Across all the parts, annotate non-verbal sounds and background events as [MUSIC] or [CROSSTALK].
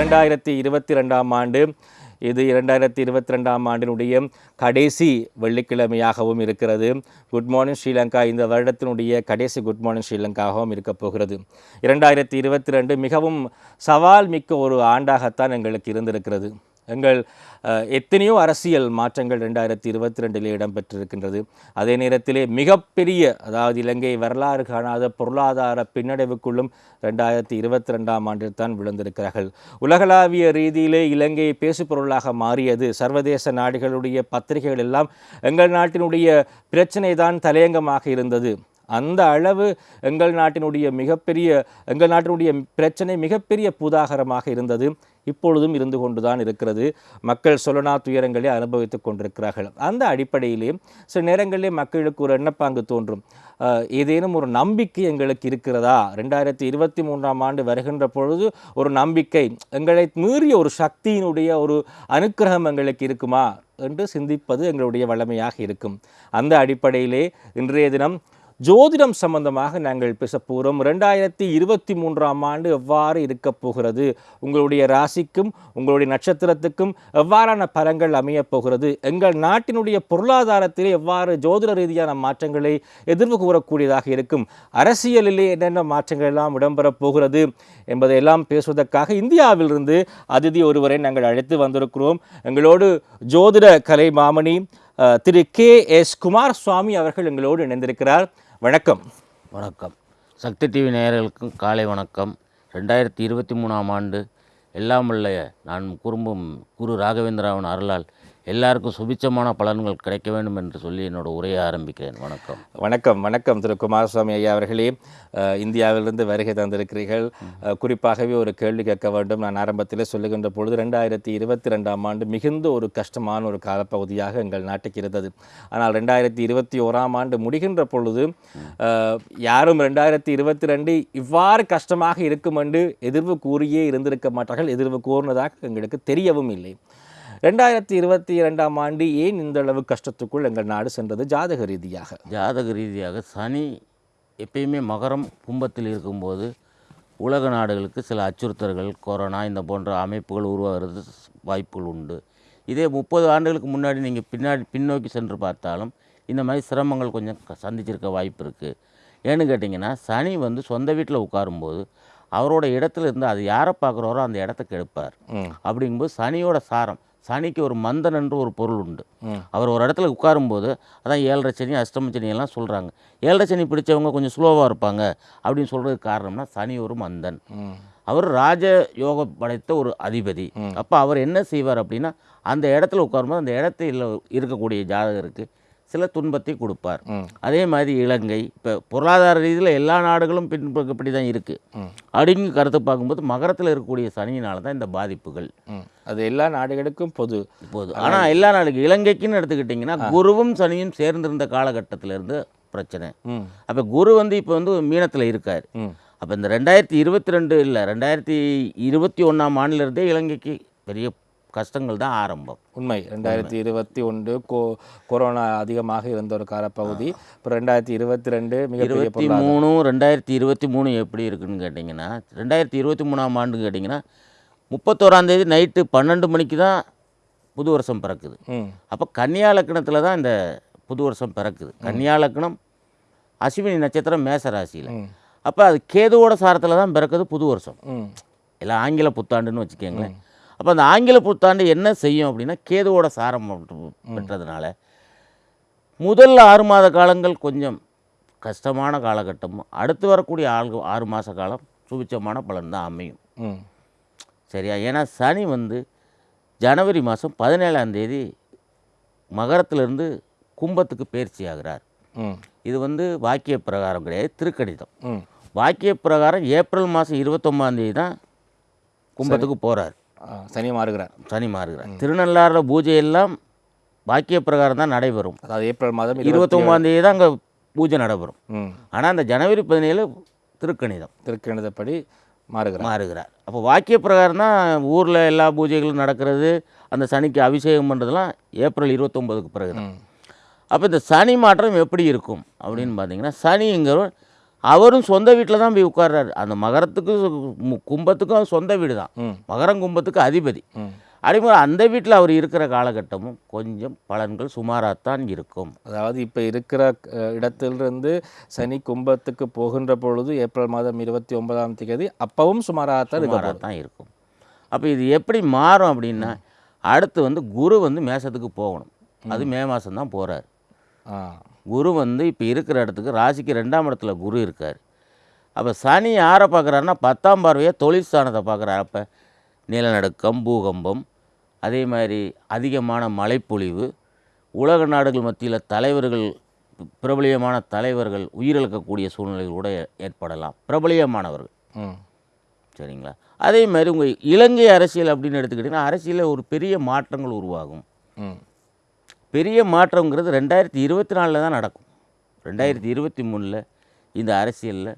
இரண்டாயிரத்தி இருபத்தி ரெண்டாம் ஆண்டு. இது இரண்டாயிரத்தி இருபத்தி ரெண்டாம் ஆண்டினுடைய கடைசி வெள்ளிக்கிழமையாகவும் இருக்கிறது. Good morning Sri Lanka. இந்த வருடத்தினுடைய கடைசி குட் மார்னிங் ஸ்ரீலங்காகவும் இருக்கப் போகிறது. இரண்டாயிரத்தி இருபத்தி ரெண்டு மிகவும் சவால் மிக்க ஒரு ஆண்டாகத்தான் எங்களுக்கு இருந்திருக்கிறது. எங்கள் எத்தனையோ அரசியல் மாற்றங்கள் ரெண்டாயிரத்தி இருபத்தி ரெண்டிலே இடம்பெற்றிருக்கின்றது. அதே நேரத்திலே மிகப்பெரிய அதாவது இலங்கை வரலாறு காணாத பொருளாதார பின்னடைவுக்குள்ளும் ரெண்டாயிரத்தி இருபத்தி ரெண்டாம் ஆண்டில் தான் விழுந்திருக்கிறார்கள். உலகளாவிய ரீதியிலே இலங்கை பேசுபொருளாக மாறியது. சர்வதேச நாடுகளுடைய பத்திரிகைகள் எல்லாம் எங்கள் நாட்டினுடைய பிரச்சனை தான் தலையங்கமாக இருந்தது. அந்த அளவு எங்கள் நாட்டினுடைய மிகப்பெரிய எங்கள் நாட்டினுடைய பிரச்சனை மிகப்பெரிய பூதாகரமாக இருந்தது. இப்பொழுதும் இருந்து கொண்டுதான் இருக்கிறது. மக்கள் சொல்லனா துயரங்களை அனுபவித்துக் கொண்டிருக்கிறார்கள். அந்த அடிப்படையிலே சில நேரங்களிலே மக்களுக்கு ஒரு எண்ணப்பாங்கு தோன்றும். ஏதேனும் ஒரு நம்பிக்கை எங்களுக்கு இருக்கிறதா? ரெண்டாயிரத்தி இருபத்தி மூன்றாம் ஆண்டு வருகின்ற பொழுது ஒரு நம்பிக்கை எங்களை மீறிய ஒரு சக்தியினுடைய ஒரு அனுக்கிரகம் எங்களுக்கு இருக்குமா? என்று சிந்திப்பது எங்களுடைய வளமையாக இருக்கும். அந்த அடிப்படையிலே இன்றைய தினம் ஜோதிடம் சம்பந்தமாக நாங்கள் பேசப்போகிறோம் ரெண்டாயிரத்தி இருபத்தி மூன்றாம் ஆண்டு எவ்வாறு இருக்கப் போகிறது? உங்களுடைய ராசிக்கும் உங்களுடைய நட்சத்திரத்துக்கும் எவ்வாறான பலங்கள் அமையப் போகிறது? எங்கள் நாட்டினுடைய பொருளாதாரத்திலே எவ்வாறு ஜோதிட ரீதியான மாற்றங்களை எதிர்வு கூறக்கூடியதாக இருக்கும்? அரசியலிலே என்னென்ன மாற்றங்கள் எல்லாம் இடம்பெறப் போகிறது என்பதையெல்லாம் பேசுவதற்காக இந்தியாவிலிருந்து அதிதி ஒருவரை நாங்கள் அழைத்து வந்திருக்கிறோம். எங்களோடு ஜோதிட கலை மாமணி திரு கே எஸ் குமார் சுவாமி அவர்கள் எங்களோடு இணைந்திருக்கிறார். வணக்கம். வணக்கம். சக்தி டிவி நேயர்களுக்கும் காலை வணக்கம். ரெண்டாயிரத்தி இருபத்தி மூணாம் ஆண்டு எல்லாம் நான் குறும்பும் குரு ராகவேந்திராவின் அருளால் எல்லாருக்கும் சுபிச்சமான பலன்கள் கிடைக்க வேண்டும் என்று சொல்லி என்னோட உரையை ஆரம்பிக்கிறேன். வணக்கம். வணக்கம் வணக்கம். திரு குமாரசுவாமி ஐயா அவர்களே இந்தியாவிலிருந்து வருகை தந்திருக்கிறீர்கள். குறிப்பாகவே ஒரு கேள்வி கேட்க வேண்டும். நான் ஆரம்பத்திலே சொல்லுகின்ற பொழுது ரெண்டாயிரத்தி இருபத்தி ரெண்டாம் ஆண்டு மிகுந்த ஒரு கஷ்டமான ஒரு காலப்பகுதியாக எங்கள் நாட்டுக்கு இருந்தது. ஆனால் ரெண்டாயிரத்தி இருபத்தி ஓராம் ஆண்டு முடிகின்ற பொழுது யாரும் ரெண்டாயிரத்தி இருபத்தி ரெண்டு இவ்வாறு கஷ்டமாக இருக்கும் என்று எதிர்வு கூறியே இருந்திருக்க மாட்டார்கள். எதிர்வு கூறினதாக எங்களுக்கு தெரியவும் இல்லை. ரெண்டாயிரத்தி இருபத்தி இரண்டாம் ஆண்டு ஏன் இந்த அளவு கஷ்டத்துக்குள் எங்கள் நாடு சென்றது ஜாதக ரீதியாக? ஜாதக ரீதியாக சனி எப்பயுமே மகரம் கும்பத்தில் இருக்கும்போது உலக நாடுகளுக்கு சில அச்சுறுத்தல்கள் கொரோனா இந்த போன்ற அமைப்புகள் உருவாகிறது வாய்ப்புகள் உண்டு. இதே முப்பது ஆண்டுகளுக்கு முன்னாடி நீங்கள் பின்னாடி பின்னோக்கி சென்று பார்த்தாலும் இந்த மாதிரி சிரமங்கள் கொஞ்சம் சந்திச்சிருக்க வாய்ப்பு இருக்குது ஏன்னு கேட்டிங்கன்னா சனி வந்து சொந்த வீட்டில் உட்காரும்போது அவரோட இடத்துல இருந்து அது யாரை பார்க்குறாரோ அந்த இடத்த கெடுப்பார். அப்படிங்கும்போது சனியோட சாரம் சனிக்கு ஒரு மந்தன் என்று ஒரு பொருள் உண்டு. அவர் ஒரு இடத்துல உட்காரும்போது அதான் ஏழரை சனி அஷ்டம சனி எல்லாம் சொல்கிறாங்க ஏழரை சனி பிடிச்சவங்க கொஞ்சம் ஸ்லோவாக இருப்பாங்க அப்படின்னு சொல்கிறதுக்கு காரணம்னா சனி ஒரு மந்தன். அவர் ராஜ யோகம் படைத்த ஒரு அதிபதி. அப்போ அவர் என்ன செய்வார் அப்படின்னா அந்த இடத்துல உட்காரும்போது அந்த இடத்துல இருக்கக்கூடிய ஜாதகருக்கு சில துன்பத்தை கொடுப்பார். அதே மாதிரி இலங்கை இப்போ பொருளாதார ரீதியில் எல்லா நாடுகளும் பின்பற்றி தான் இருக்குது ம். அப்படிங்க கருத்து பார்க்கும்போது மகரத்தில் இருக்கக்கூடிய சனியினால தான் இந்த பாதிப்புகள். அது எல்லா நாடுகளுக்கும் பொது. போகுது ஆனால் எல்லா நாடுகளுக்கு இலங்கைக்குன்னு எடுத்துக்கிட்டிங்கன்னா குருவும் சனியும் சேர்ந்திருந்த காலகட்டத்துல இருந்து பிரச்சனை. அப்போ குரு வந்து இப்போ வந்து மீனத்தில் இருக்கார். அப்போ இந்த ரெண்டாயிரத்தி இருபத்தி ரெண்டு இல்லை ரெண்டாயிரத்தி இருபத்தி ஒன்றாம் ஆண்டிலிருந்தே இலங்கைக்கு பெரிய கஷ்டங்கள் தான் ஆரம்பம். உண்மை. ரெண்டாயிரத்தி இருபத்தி ஒன்று கோ கொரோனா அதிகமாக இருந்த ஒரு காலப்பகுதி. இப்போ ரெண்டாயிரத்தி இருபத்தி ரெண்டு மிகப்பெரிய இருபத்தி மூணு ரெண்டாயிரத்தி இருபத்தி மூணு எப்படி இருக்குன்னு கேட்டிங்கன்னா ரெண்டாயிரத்தி இருபத்தி மூணாம் ஆண்டு கேட்டிங்கன்னா முப்பத்தோராந்தேதி நைட்டு பன்னெண்டு மணிக்கு தான் புது வருஷம் பிறக்குது. அப்போ கன்னியா லக்னத்தில் தான் இந்த புது வருஷம் பிறக்குது. கன்னியா லக்னம் அஸ்வினி நட்சத்திரம் மேச ராசியில் அப்போ அது கேதுவோட சாரத்தில் தான் பிறக்குது புது வருஷம். எல்லாம் ஆங்கில புத்தாண்டுன்னு வச்சுக்கோங்களேன். அப்போ அந்த ஆங்கில புத்தாண்டு என்ன செய்யும் அப்படின்னா கேதுவோட சாரம் பெற்றதுனால முதல் ஆறு மாத காலங்கள் கொஞ்சம் கஷ்டமான காலகட்டமும் அடுத்து வரக்கூடிய ஆள் ஆறு மாத காலம் சுபிச்சமான பலன் தான் அமையும் சரியா? ஏன்னா சனி வந்து ஜனவரி மாதம் பதினேழாம் தேதி மகரத்திலிருந்து கும்பத்துக்கு பயிற்சி ஆகிறார். இது வந்து வாக்கிய பிரகாரம் கிடையாது திருக்கணிதம் ம். வாக்கிய பிரகாரம் ஏப்ரல் மாதம் இருபத்தொம்பதாந்தேதி தான் கும்பத்துக்கு போகிறார் சனி மாறுகிறார். சனி மாறுகிறார். திருநள்ளாறில் பூஜை எல்லாம் வாக்கிய பிரகாரம் தான் நடைபெறும். அதாவது ஏப்ரல் மாதம் இருபத்தி இருபத்தொம்பதாந்தேதி தான் அங்கே பூஜை நடைபெறும். ஆனால் அந்த ஜனவரி பதினேழு திருக்கணிதம். திருக்கணிதப்படி மாறுகிறார். மாறுகிறார். அப்போ வாக்கிய பிரகாரம் தான் ஊரில் எல்லா பூஜைகளும் நடக்கிறது. அந்த சனிக்கு அபிஷேகம் பண்ணுறதுலாம் ஏப்ரல் இருபத்தொம்போதுக்கு பிறகு தான் அப்போ இந்த சனி மாற்றம் எப்படி இருக்கும் அப்படின்னு பார்த்தீங்கன்னா சனிங்கிற அவரும் சொந்த வீட்டில் தான் போய் உட்கார்றாரு. அந்த மகரத்துக்கு மு- கும்பத்துக்கும் சொந்த வீடு தான். மகரம் கும்பத்துக்கு அதிபதி. அதேமாதிரி அந்த வீட்டில் அவர் இருக்கிற காலகட்டமும் கொஞ்சம் பலன்கள் சுமாராகத்தான் இருக்கும். அதாவது இப்போ இருக்கிற இடத்திலிருந்து சனி கும்பத்துக்கு போகின்ற பொழுது ஏப்ரல் மாதம் இருபத்தி ஒன்பதாம் தேதி அப்பவும் சுமாராகத்தான் இருக்க சுமாராக தான் இருக்கும். அப்போ இது எப்படி மாறும் அப்படின்னா அடுத்து வந்து குரு வந்து மேசத்துக்கு போகணும். அது மே. மாதம் தான் போகிறார் குரு வந்து இப்போ இருக்கிற இடத்துக்கு ராசிக்கு ரெண்டாம் இடத்துல குரு இருக்கார். அப்போ சனி யாரை பார்க்குறாருன்னா பத்தாம் பார்வையாக தொழில் ஸ்தானத்தை பார்க்குறாரு அப்போ நிலநடுக்கம் பூகம்பம் அதே மாதிரி அதிகமான மழைப்பொழிவு உலக நாடுகள் மத்தியில் தலைவர்கள் பிரபலியமான தலைவர்கள் உயிரிழக்கக்கூடிய சூழ்நிலைகள் கூட ஏற்படலாம். பிரபலியமானவர்கள். ம். சரிங்களா? அதே மாதிரி உங்கள் இலங்கை அரசியல் அப்படின்னு எடுத்துக்கிட்டிங்கன்னா அரசியலில் ஒரு பெரிய மாற்றங்கள் உருவாகும். ம். பெரிய மாற்றங்கிறது ரெண்டாயிரத்தி இருபத்தி நாலில் தான் நடக்கும். ரெண்டாயிரத்தி இருபத்தி மூணில் இந்த அரசியலில்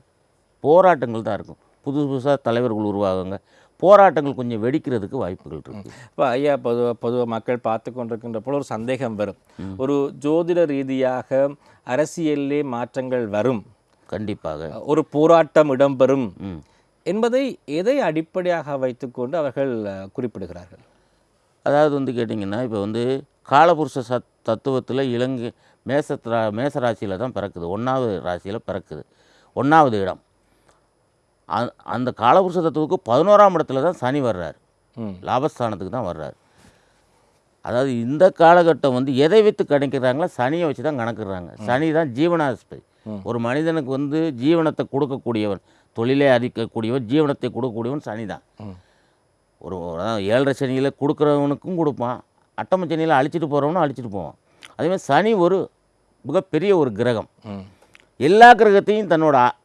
போராட்டங்கள் தான் இருக்கும். புதுசு புதுசாக தலைவர்கள் உருவாகுங்க. போராட்டங்கள் கொஞ்சம் வெடிக்கிறதுக்கு வாய்ப்புகள் இருக்குது இப்போ ஐயா பொதுவாக பொதுவாக மக்கள் பார்த்து கொண்டிருக்கின்ற போல ஒரு சந்தேகம் வரும். ஒரு ஜோதிட ரீதியாக அரசியலிலே மாற்றங்கள் வரும். கண்டிப்பாக. ஒரு போராட்டம் இடம்பெறும். என்பதை எதை அடிப்படையாக வைத்துக்கொண்டு அவர்கள் குறிப்பிடுகிறார்கள்? அதாவது வந்து கேட்டிங்கன்னா இப்போ வந்து காலபுருஷ சத் தத்துவத்தில் இலங்கை மேசத்ரா மேச ராசியில் தான் பிறக்குது. ஒன்றாவது ராசியில் பிறக்குது. ஒன்றாவது இடம். அந்த காலபுருஷ தத்துவத்துக்கு பதினோராம் இடத்துல தான் சனி வர்றார். லாபஸ்தானத்துக்கு தான் வர்றார். அதாவது இந்த காலகட்டம் வந்து எதை வைத்து கணக்கிறாங்களோ சனியை வச்சு தான் கணக்குறாங்க. சனி தான் ஜீவனாஸ்பதி ஒரு மனிதனுக்கு வந்து ஜீவனத்தை கொடுக்கக்கூடியவன் தொழிலை அதிக்கக்கூடியவன் ஜீவனத்தை கொடுக்கக்கூடியவன் சனி தான். ஒரு ஏழரை சனியில் கொடுக்குறவனுக்கும் கொடுப்பான். அட்டம சனியில் அழிச்சிட்டு போகிறவனும் அழிச்சிட்டு போவான். அதேமாதிரி சனி ஒரு மிகப்பெரிய ஒரு கிரகம். எல்லா கிரகத்தையும் தன்னோட அ-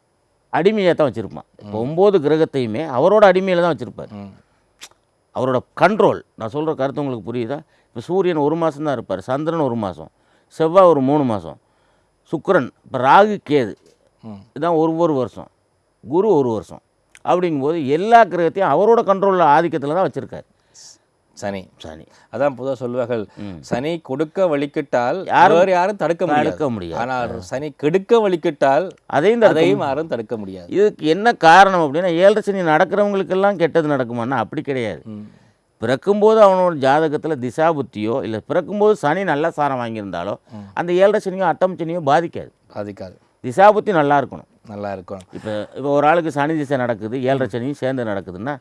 அடிமையாக தான் வச்சுருப்பான். இப்போ ஒம்பது கிரகத்தையுமே அவரோட அடிமையில் தான் வச்சுருப்பார். அவரோட கண்ட்ரோல் நான் சொல்கிற கருத்து உங்களுக்கு புரியுதா? இப்போ சூரியன் ஒரு மாதம் தான் இருப்பார் சந்திரன் ஒரு மாதம் செவ்வாய் ஒரு மூணு மாதம் சுக்கிரன் இப்போ ராகு கேது. இதுதான் ஒரு ஒரு வருஷம் குரு ஒரு வருஷம். அப்படிங்கும்போது எல்லா கிரகத்தையும் அவரோட கண்ட்ரோலில் ஆதிக்கத்தில் தான் வச்சுருக்காரு. சனி. சனி. அதான் பொதுவாக சொல்வார்கள் ம். சனி கொடுக்க வலிக்கிட்டால் யாரும் வேறு யாரும் தடுக்க தடுக்க முடியாது. ஆனால் சனி கெடுக்க வலிக்கிட்டால் அதையும் தடுக்க அதையும் யாரும் தடுக்க முடியாது. இதுக்கு என்ன காரணம் அப்படின்னா ஏழரை சனி நடக்கிறவங்களுக்கெல்லாம் கெட்டது நடக்குமான்னா அப்படி கிடையாது. பிறக்கும்போது அவனோட ஜாதகத்தில் திசா புத்தியோ இல்லை பிறக்கும்போது சனி நல்ல சாரம் வாங்கியிருந்தாலோ அந்த ஏழரை சனியோ அட்டம் சனியோ பாதிக்காது. பாதிக்காது. திசா புத்தி நல்லா இருக்கணும். நல்லா இருக்கும் இப்போ இப்போ ஒரு ஆளுக்கு சனி திசை நடக்குது ஏழரை சனியும் சேர்ந்து நடக்குதுன்னா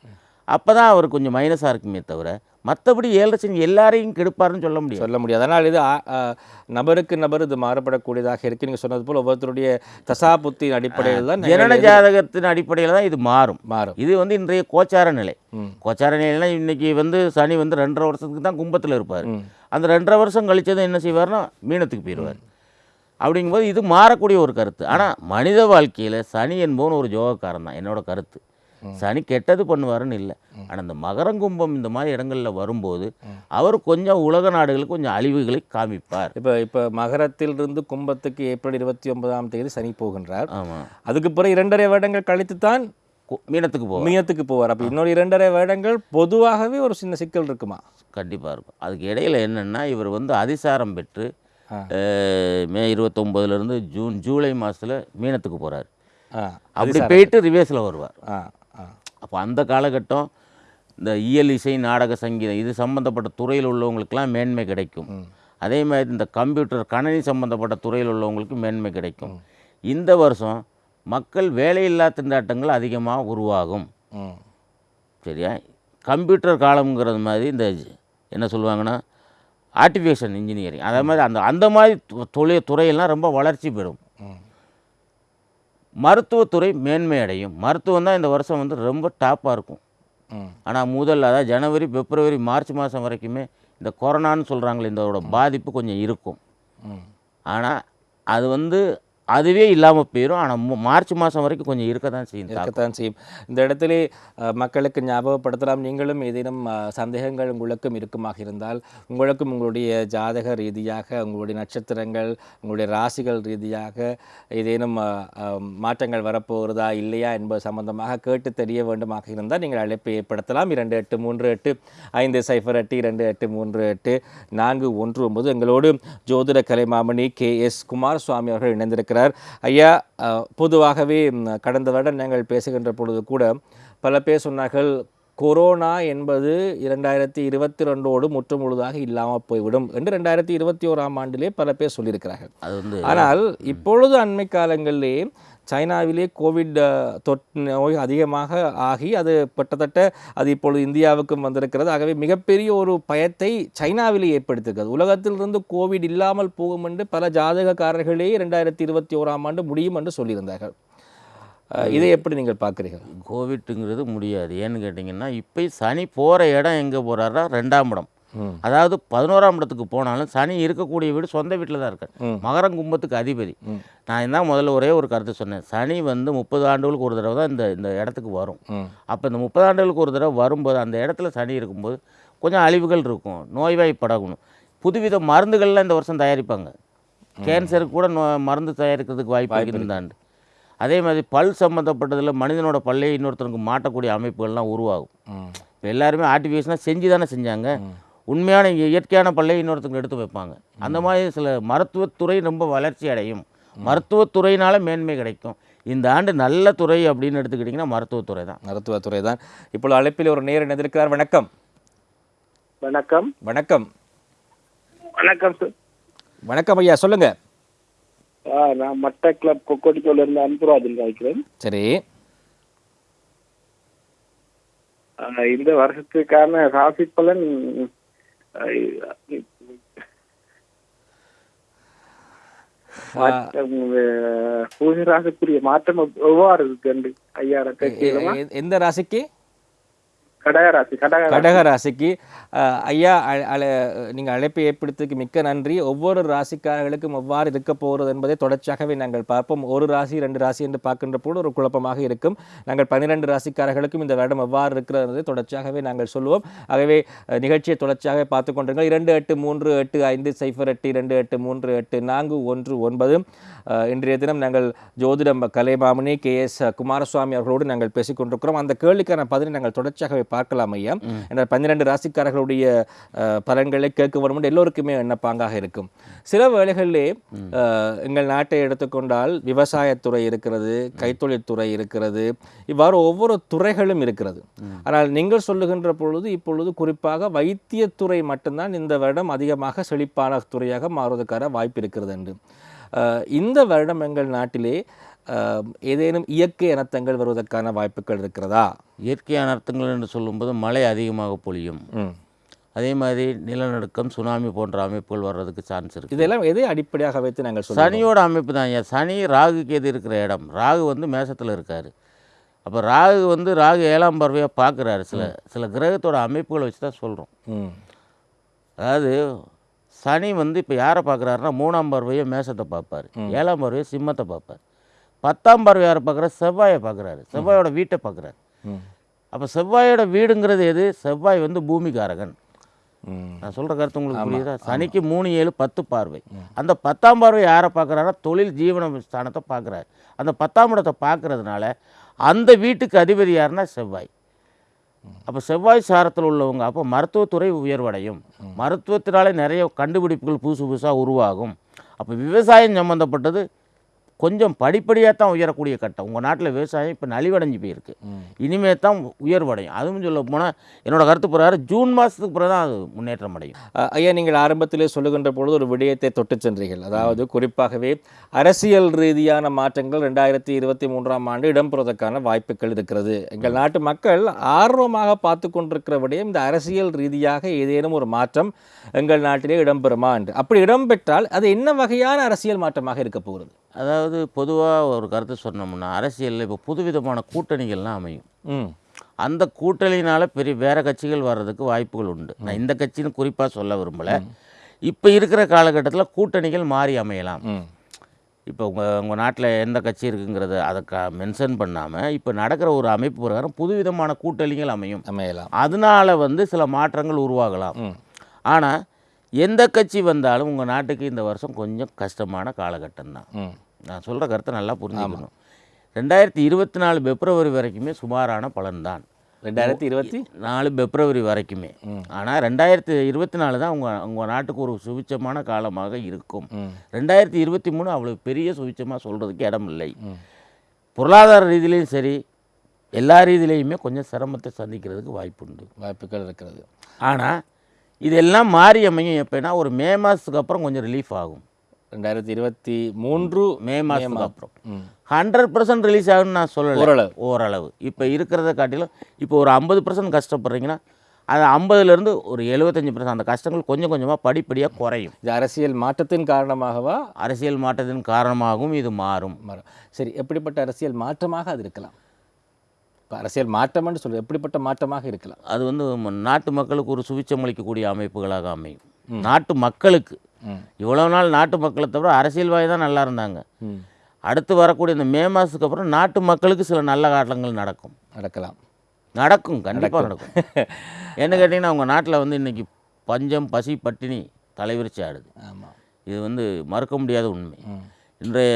அப்போ தான் அவர் கொஞ்சம் மைனஸாக இருக்குமே தவிர மற்றபடி ஏழரை சனி எல்லாரையும் கெடுப்பாருன்னு சொல்ல முடியாது. சொல்ல முடியாது. அதனால் இது நபருக்கு நபர் இது மாறுபடக்கூடியதாக இருக்கு. நீங்கள் சொன்னது போல் ஒவ்வொருத்தருடைய தசாபுத்தின் அடிப்படையில் தான் ஜனன ஜாதகத்தின் அடிப்படையில் தான் இது மாறும். மாறும். இது வந்து இன்றைய கோச்சார நிலை. கோச்சார நிலைனா இன்னைக்கு வந்து சனி வந்து ரெண்டரை வருஷத்துக்கு தான் கும்பத்தில் இருப்பார். அந்த ரெண்டரை வருஷம் கழிச்சதும் என்ன செய்வார்னா மீனத்துக்கு போயிடுவார். அப்படிங்கும்போது இது மாறக்கூடிய ஒரு கருத்து. ஆனால் மனித வாழ்க்கையில் சனி என்பவன் ஒரு ஜோகக்காரன் தான். என்னோட கருத்து. சனி கெட்டது பண்ணுவாருன்னு இல்லை. ஆனால் இந்த மகரங்கும்பம் இந்த மாதிரி இடங்களில் வரும்போது அவர் கொஞ்சம் உலக நாடுகளுக்கு கொஞ்சம் அழிவுகளை காமிப்பார். இப்போ இப்போ மகரத்திலிருந்து கும்பத்துக்கு ஏப்ரல் இருபத்தி ஒன்பதாம் தேதி சனி போகின்றார். ஆமாம் அதுக்கு பிறகு இரண்டரை வருடங்கள் கழித்து தான் மீனத்துக்கு போவார். மீனத்துக்கு போவார். அப்போ இன்னொரு இரண்டரை வருடங்கள் பொதுவாகவே ஒரு சின்ன சிக்கல் இருக்குமா? கண்டிப்பாக இருக்கும். அதுக்கு இடையில என்னென்னா இவர் வந்து அதிசாரம் பெற்று மே இருபத்தொம்போதுலேருந்து ஜூன் ஜூலை மாதத்தில் மீனத்துக்கு போகிறார் அப்படி போயிட்டு ரிவேஸில் வருவார். அப்போ அந்த காலகட்டம் இந்த இயல் இசை நாடக சங்கீதம் இது சம்மந்தப்பட்ட துறையில் உள்ளவங்களுக்கெல்லாம் மேன்மை கிடைக்கும். அதே மாதிரி இந்த கம்ப்யூட்டர் கணனி சம்மந்தப்பட்ட துறையில் உள்ளவங்களுக்கு மேன்மை கிடைக்கும். இந்த வருஷம் மக்கள் வேலையில்லா திண்டாட்டங்கள் அதிகமாக உருவாகும். சரியா? கம்ப்யூட்டர் காலம்ங்கிறது மாதிரி இந்த என்ன சொல்லுவாங்கன்னா ஆர்டிஃபிஷியல் இன்ஜினியரிங் அதே மாதிரி அந்த அந்த மாதிரி தொழில் துறையெல்லாம் ரொம்ப வளர்ச்சி பெறும். மருத்துவத்துறை மேன்மை அடையும் மருத்துவம் தான் இந்த வருஷம் வந்து ரொம்ப டாப்பாக இருக்கும். ஆனால் முதல்ல அதாவது ஜனவரி பிப்ரவரி மார்ச் மாதம் வரைக்குமே இந்த கொரோனான்னு சொல்கிறாங்களே இதோட பாதிப்பு கொஞ்சம் இருக்கும். ஆனால் அது வந்து அதுவே இல்லாமல் போயிடும் ஆனால் மார்ச் மாதம் வரைக்கும் கொஞ்சம் இருக்க தான் செய்யும் இருக்கத்தான் செய்யும். இந்த இடத்துல மக்களுக்கு ஞாபகப்படுத்தலாம். நீங்களும் ஏதேனும் சந்தேகங்கள் உங்களுக்கும் இருக்குமாக இருந்தால் உங்களுக்கும் உங்களுடைய ஜாதக ரீதியாக உங்களுடைய நட்சத்திரங்கள் உங்களுடைய ராசிகள் ரீதியாக ஏதேனும் மாற்றங்கள் வரப்போகிறதா இல்லையா என்பது சம்பந்தமாக கேட்டு தெரிய வேண்டுமாக இருந்தால் நீங்கள் அழைப்பை ஏற்படுத்தலாம். இரண்டு எட்டு மூன்று எட்டு ஐந்து சைஃபர் எட்டு இரண்டு எட்டு மூன்று எட்டு நான்கு ஒன்று ஒன்பது. எங்களோடு ஜோதிட கலைமாமணி கே எஸ் குமாரசுவாமி அவர்கள் இணைந்திருக்கிறார். இருக்கிறார் ஐயா பொதுவாகவே கடந்த வருடம் நாங்கள் பேசுகின்ற பொழுது கூட பல பேர் சொன்னார்கள் கொரோனா என்பது இரண்டாயிரத்தி இருபத்தி ரெண்டோடு முற்று முழுதாக இல்லாமல் போய்விடும் என்று ரெண்டாயிரத்தி இருபத்தி ஓராம் ஆண்டிலே பல பேர் சொல்லியிருக்கிறார்கள். ஆனால் இப்பொழுது அண்மை காலங்களிலே சைனாவிலே கோவிட் தொட் தொற்று நோய் அதிகமாக ஆகி அது கிட்டத்தட்ட அது இப்பொழுது இந்தியாவுக்கும் வந்திருக்கிறது. ஆகவே மிகப்பெரிய ஒரு பயத்தை சைனாவிலே ஏற்படுத்திருக்கிறது. உலகத்திலிருந்து கோவிட் இல்லாமல் போகும் என்று பல ஜாதகக்காரர்களே ரெண்டாயிரத்தி இருபத்தி ஓராம் ஆண்டு முடியும் என்று சொல்லியிருந்தார்கள். இதை எப்படி நீங்கள் பார்க்குறீங்க கோவிட்டுங்கிறது முடியாது. ஏன்னு கேட்டிங்கன்னா இப்போ சனி போகிற இடம் எங்கே போகிறாரா ரெண்டாம் இடம். அதாவது பதினோராம் இடத்துக்கு போனாலும் சனி இருக்கக்கூடிய வீடு சொந்த வீட்டில் தான் இருக்கார் ம். மகரம் கும்பத்துக்கு அதிபதி. நான் என்ன முதல்ல ஒரே ஒரு கருத்து சொன்னேன். சனி வந்து முப்பது ஆண்டுகளுக்கு ஒரு தடவை தான் இந்த இந்த இடத்துக்கு வரும். அப்போ இந்த முப்பது ஆண்டுகளுக்கு ஒரு தடவை வரும்போது அந்த இடத்துல சனி இருக்கும்போது கொஞ்சம் அழிவுகள் இருக்கும். நோய்வாய்ப்படணும். புதுவித மருந்துகள்லாம் இந்த வருஷம் தயாரிப்பாங்க. கேன்சருக்கு கூட நோ மருந்து தயாரிக்கிறதுக்கு வாய்ப்பு இருக்குது இந்த ஆண்டு அதே மாதிரி பல் சம்மந்தப்பட்டதில் மனிதனோட பல்லை இன்னொருத்தனுக்கு மாட்டக்கூடிய அமைப்புகள்லாம் உருவாகும். இப்போ எல்லாருமே ஆர்டிஃபிஷியலாக செஞ்சு தானே செஞ்சாங்க. உண்மையான இய- இயற்கையான பல்லை இன்னொருத்தங்க எடுத்து வைப்பாங்க. அந்த மாதிரி சில மருத்துவத்துறை ரொம்ப வளர்ச்சி அடையும். மருத்துவத்துறையினால மேன்மை கிடைக்கும். இந்த ஆண்டு நல்ல துறை அப்படின்னு எடுத்துக்கிட்டிங்கன்னா மருத்துவத்துறை தான். மருத்துவத்துறை தான். இப்பொழுது அழைப்பில் ஒரு நேரம் எதிர்க்கிறார் வணக்கம். வணக்கம். வணக்கம். வணக்கம் சார். வணக்கம் ஐயா சொல்லுங்க. ஆ, நான் மட்ட கிளப் கொக்கோடிக்கோல இருந்து அன்புராஜன் காய்க்கிறேன் சரி. இந்த வருஷத்துக்கான ராசி பலன் பூஜை ராசிக்குரிய மாற்றம் எவ்- எவ்வாறு இருக்கு ஐயா எந்த ராசிக்கு கடக ராசிக்கு ஐயா அ- அழ நீங்கள் அழைப்பை ஏற்படுத்ததுக்கு மிக்க நன்றி. ஒவ்வொரு ராசிக்காரர்களுக்கும் எவ்வாறு இருக்க போகிறது என்பதை தொடர்ச்சியாகவே நாங்கள் பார்ப்போம். ஒரு ராசி ரெண்டு ராசி என்று பார்க்கின்ற போது ஒரு குழப்பமாக இருக்கும். நாங்கள் பன்னிரெண்டு ராசிக்காரர்களுக்கும் இந்த வருடம் எவ்வாறு இருக்கிறது என்பதை தொடர்ச்சியாகவே நாங்கள் சொல்லுவோம் ஆகவே நிகழ்ச்சியை தொடர்ச்சியாக பார்த்து கொண்டிருங்கள். இரண்டு எட்டு மூன்று எட்டு ஐந்து சைஃபர் எட்டு இரண்டு எட்டு மூன்று எட்டு நான்கு ஒன்று ஒன்பது. இன்றைய தினம் நாங்கள் ஜோதிடம் கலைமாமணி கே எஸ் குமாரசுவாமி அவர்களோடு நாங்கள் பேசிக்கொண்டிருக்கிறோம் அந்த கேள்விக்கான பதிலை நாங்கள் தொடர்ச்சியாகவே பார்க்கலாம் ஐயா. என்ற பன்னிரண்டு ராசிக்காரர்களுடைய பலன்களை கேட்க வேண்டும் எல்லோருக்குமே எண்ணப்பாங்காக இருக்கும். சில வேளைகளிலே அஹ், எங்கள் நாட்டை எடுத்துக்கொண்டால் விவசாயத்துறை இருக்கிறது கைத்தொழில் துறை இருக்கிறது இவ்வாறு ஒவ்வொரு துறைகளும் இருக்கிறது. ஆனால் நீங்கள் சொல்லுகின்ற பொழுது இப்பொழுது குறிப்பாக வைத்தியத்துறை மட்டும்தான் இந்த வருடம் அதிகமாக செழிப்பான துறையாக மாறுவதற்கான வாய்ப்பு இருக்கிறது என்று. இந்த வருடம் எங்கள் நாட்டிலே ஏதேனும் இயற்கை அனர்த்தங்கள் வருவதற்கான வாய்ப்புகள் இருக்கிறதா? இயற்கை அனர்த்தங்கள் என்று சொல்லும்போது மழை அதிகமாக பொழியும். அதே மாதிரி நிலநடுக்கம் சுனாமி போன்ற அமைப்புகள் வர்றதுக்கு சான்ஸ் இருக்குது இதெல்லாம் எதை அடிப்படையாக வைத்து நாங்கள் சனியோட அமைப்பு தான். ஐயா சனி ராகுக்கு எது இருக்கிற இடம்? ராகு வந்து மேசத்தில் இருக்கார். அப்போ ராகு வந்து ராகு ஏழாம் பார்வையாக பார்க்குறாரு. சில சில கிரகத்தோட அமைப்புகளை வச்சு தான் சொல்கிறோம் அதாவது சனி வந்து இப்போ யாரை பார்க்குறாருன்னா மூணாம் பார்வையை மேசத்தை பார்ப்பார். ஏழாம் பார்வையை சிம்மத்தை பார்ப்பார். பத்தாம் பார்வை யாரை பார்க்குறாரு செவ்வாயை பார்க்குறாரு. செவ்வாயோட வீட்டை பார்க்குறாரு. அப்போ செவ்வாயோட வீடுங்கிறது எது? செவ்வாய் வந்து பூமிகாரகன். நான் சொல்கிற கருத்து உங்களுக்கு புரியுதா? சனிக்கு மூணு ஏழு பத்து பார்வை. அந்த பத்தாம் பார்வை யாரை பார்க்குறாரா தொழில் ஜீவன ஸ்தானத்தை பார்க்குறாரு. அந்த பத்தாம் இடத்தை பார்க்கறதுனால அந்த வீட்டுக்கு அதிபதி யாருன்னா செவ்வாய். அப்போ செவ்வாய் சாரத்தில் உள்ளவங்க அப்போ மருத்துவத்துறை உயர்வடையும். மருத்துவத்தினாலே நிறைய கண்டுபிடிப்புகள் புதுசு புதுசாக உருவாகும். அப்போ விவசாயம் சம்மந்தப்பட்டது கொஞ்சம் படிப்படியாக தான் உயரக்கூடிய கட்டம். உங்கள் நாட்டில் விவசாயம் இப்போ நலிவடைஞ்சு போயிருக்கு. இனிமே தான் உயர்வடையும். அதுவும் சொல்ல போனால் என்னோட கருத்து பிரகாரம் ஜூன் மாதத்துக்கு பிறகு தான் அது முன்னேற்றம் அடையும். ஐயா நீங்கள் ஆரம்பத்திலே சொல்லுகின்ற பொழுது ஒரு விடயத்தை தொட்டு சென்றீர்கள். அதாவது குறிப்பாகவே அரசியல் ரீதியான மாற்றங்கள் ரெண்டாயிரத்தி இருபத்தி மூன்றாம் ஆண்டு இடம்பெறுவதற்கான வாய்ப்புகள் இருக்கிறது. எங்கள் நாட்டு மக்கள் ஆர்வமாக பார்த்து கொண்டிருக்கிற விடயம் இந்த அரசியல் ரீதியாக ஏதேனும் ஒரு மாற்றம் எங்கள் நாட்டிலே இடம்பெறுமா என்று. அப்படி இடம்பெற்றால் அது என்ன வகையான அரசியல் மாற்றமாக இருக்க போகிறது? அதாவது பொதுவாக ஒரு கருத்து சொன்னோம்னா அரசியலில் இப்போ புதுவிதமான கூட்டணிகள்லாம் அமையும். அந்த கூட்டணியினால் பெரிய வேறு கட்சிகள் வர்றதுக்கு வாய்ப்புகள் உண்டு. நான் இந்த கட்சின்னு குறிப்பாக சொல்ல விரும்பலை. இப்போ இருக்கிற காலகட்டத்தில் கூட்டணிகள் மாறி அமையலாம். இப்போ உங்கள் உங்கள் நாட்டில் எந்த கட்சி இருக்குங்கிறத அதை க மென்ஷன் பண்ணாமல் இப்போ நடக்கிற ஒரு அமைப்பு பிரகாரம் புதுவிதமான கூட்டணிகள் அமையும். அமையலாம். அதனால வந்து சில மாற்றங்கள் உருவாகலாம். ஆனால் எந்த கட்சி வந்தாலும் உங்கள் நாட்டுக்கு இந்த வருஷம் கொஞ்சம் கஷ்டமான காலகட்டம் தான் நான் சொல்கிற கருத்தை நல்லா புரிஞ்சுக்கணும். ரெண்டாயிரத்தி இருபத்தி நாலு பிப்ரவரி வரைக்குமே சுமாரான பலன்தான். ரெண்டாயிரத்தி இருபத்தி? நாலு பிப்ரவரி வரைக்குமே. ஆனால் ரெண்டாயிரத்தி இருபத்தி நாலு தான் உங்கள் உங்கள் நாட்டுக்கு ஒரு சுபிச்சமான காலமாக இருக்கும். ரெண்டாயிரத்தி இருபத்தி மூணு அவ்வளோ பெரிய சுபிச்சமாக சொல்கிறதுக்கு இடம் இல்லை பொருளாதார ரீதியிலையும் சரி எல்லா ரீதியிலையுமே கொஞ்சம் சிரமத்தை சந்திக்கிறதுக்கு வாய்ப்புண்டு. வாய்ப்புகள் இருக்கிறது. ஆனால் இதெல்லாம் மாறி அமையும் எப்போனா ஒரு மே மாதத்துக்கு அப்புறம் கொஞ்சம் ரிலீஃப் ஆகும். ரெண்டாயிரத்தி இருபத்தி மூன்று மே மாதத்துக்கு அப்புறம். ஹண்ட்ரட் பர்சன்ட் ரிலீஸ் ஆகும்னு நான் சொல்லலை. ஓரளவு. ஓரளவு. இப்போ இருக்கிறத காட்டிலும் இப்போ ஒரு ஐம்பது பர்சன்ட் கஷ்டப்படுறீங்கன்னா அது ஐம்பதுலேருந்து ஒரு எழுபத்தஞ்சி பர்சன்ட் அந்த கஷ்டங்கள் கொஞ்சம் கொஞ்சமாக படிப்படியாக குறையும். இது அரசியல் மாற்றத்தின் காரணமாகவா? அரசியல் மாற்றத்தின் காரணமாகவும் இது மாறும். சரி எப்படிப்பட்ட அரசியல் மாற்றமாக அது இருக்கலாம்? இப்போ அரசியல் மாற்றம்னு சொல்றது எப்படிப்பட்ட மாற்றமாக இருக்கலாம்? அது வந்து நாட்டு மக்களுக்கு ஒரு சுவிச்சம் அளிக்கக்கூடிய அமைப்புகளாக அமையும். நாட்டு மக்களுக்கு ம். இவ்வளவு நாள் நாட்டு மக்களை தவிர அரசியல்வாதி தான் நல்லா இருந்தாங்க. அடுத்து வரக்கூடிய இந்த மே மாதத்துக்கு அப்புறம் நாட்டு மக்களுக்கு சில நல்ல காலங்கள் நடக்கும். நடக்கலாம். நடக்கும். கண்டிப்பாக நடக்கும். என்ன கேட்டிங்கன்னா உங்கள் நாட்டில் வந்து இன்றைக்கி பஞ்சம் பசி பட்டினி தலைவிரிச்சு ஆடுது. ஆமாம் இது வந்து மறுக்க முடியாத உண்மை. இன்றைய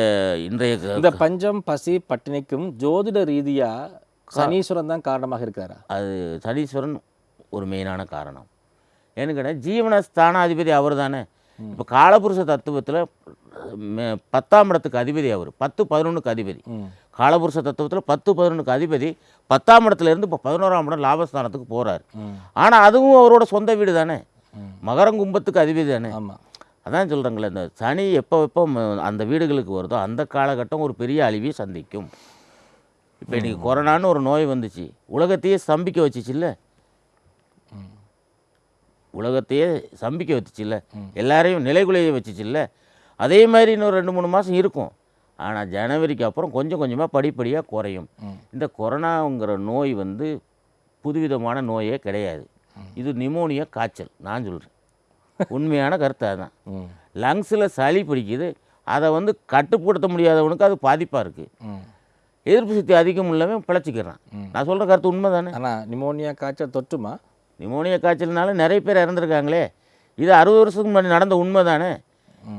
இன்றைய இந்த பஞ்சம் பசி பட்டினிக்கும் ஜோதிட ரீதியா சனீஸ்வரன் தான் காரணமாக இருக்காரா? அது சனீஸ்வரன் ஒரு மெயினான காரணம். ஏன்னு கேட்டால் ஜீவனஸ்தானாதிபதி அவர் தானே இப்போ காலபுருஷ தத்துவத்தில் பத்தாம் இடத்துக்கு அதிபதி அவர். பத்து பதினொன்றுக்கு அதிபதி. காலபுருஷ தத்துவத்தில் பத்து பதினொன்றுக்கு அதிபதி. பத்தாம் இடத்துல இருந்து இப்போ பதினோராம் இடம் லாபஸ்தானத்துக்கு போகிறார். ஆனால் அதுவும் அவரோட சொந்த வீடு தானே. மகரங்கும்பத்துக்கு அதிபதி தானே. ஆமா. அதான் சொல்கிறாங்களே இந்த சனி எப்போ எப்போ அந்த வீடுகளுக்கு வருதோ அந்த காலகட்டம் ஒரு பெரிய அழிவை சந்திக்கும். இப்போ இன்றைக்கி கொரோனான்னு ஒரு நோய் வந்துச்சு. உலகத்தையே ஸ்தம்பிக்க வச்சுச்சுல்ல உலகத்தையே ஸ்தம்பிக்க வச்சுச்சுல்ல. எல்லாரையும் நிலைகுலைய வச்சுச்சுல்ல. அதே மாதிரி இன்னும் ரெண்டு மூணு மாதம் இருக்கும். ஆனால் ஜனவரிக்கு அப்புறம் கொஞ்சம் கொஞ்சமாக படிப்படியாக குறையும். இந்த கொரோனாங்கிற நோய் வந்து புதுவிதமான நோயே கிடையாது. இது நிமோனியா காய்ச்சல். நான் சொல்கிறேன் உண்மையான கருத்து அதுதான். லங்ஸில் சளி பிடிக்குது. அதை வந்து கட்டுப்படுத்த முடியாதவனுக்கு அது பாதிப்பாக இருக்குது. எதிர்ப்பு சக்தி அதிகம் உள்ளவன் பிழைச்சிக்கிறான். நான் சொல்கிற கருத்து உண்மை தானே ஆனா நிமோனியா காய்ச்சல் தொற்றுமா? நிமோனியா காய்ச்சல்னால நிறைய பேர் இறந்துருக்காங்களே. இது அறுபது வருஷத்துக்கு முன்னாடி நடந்த உண்மை தானே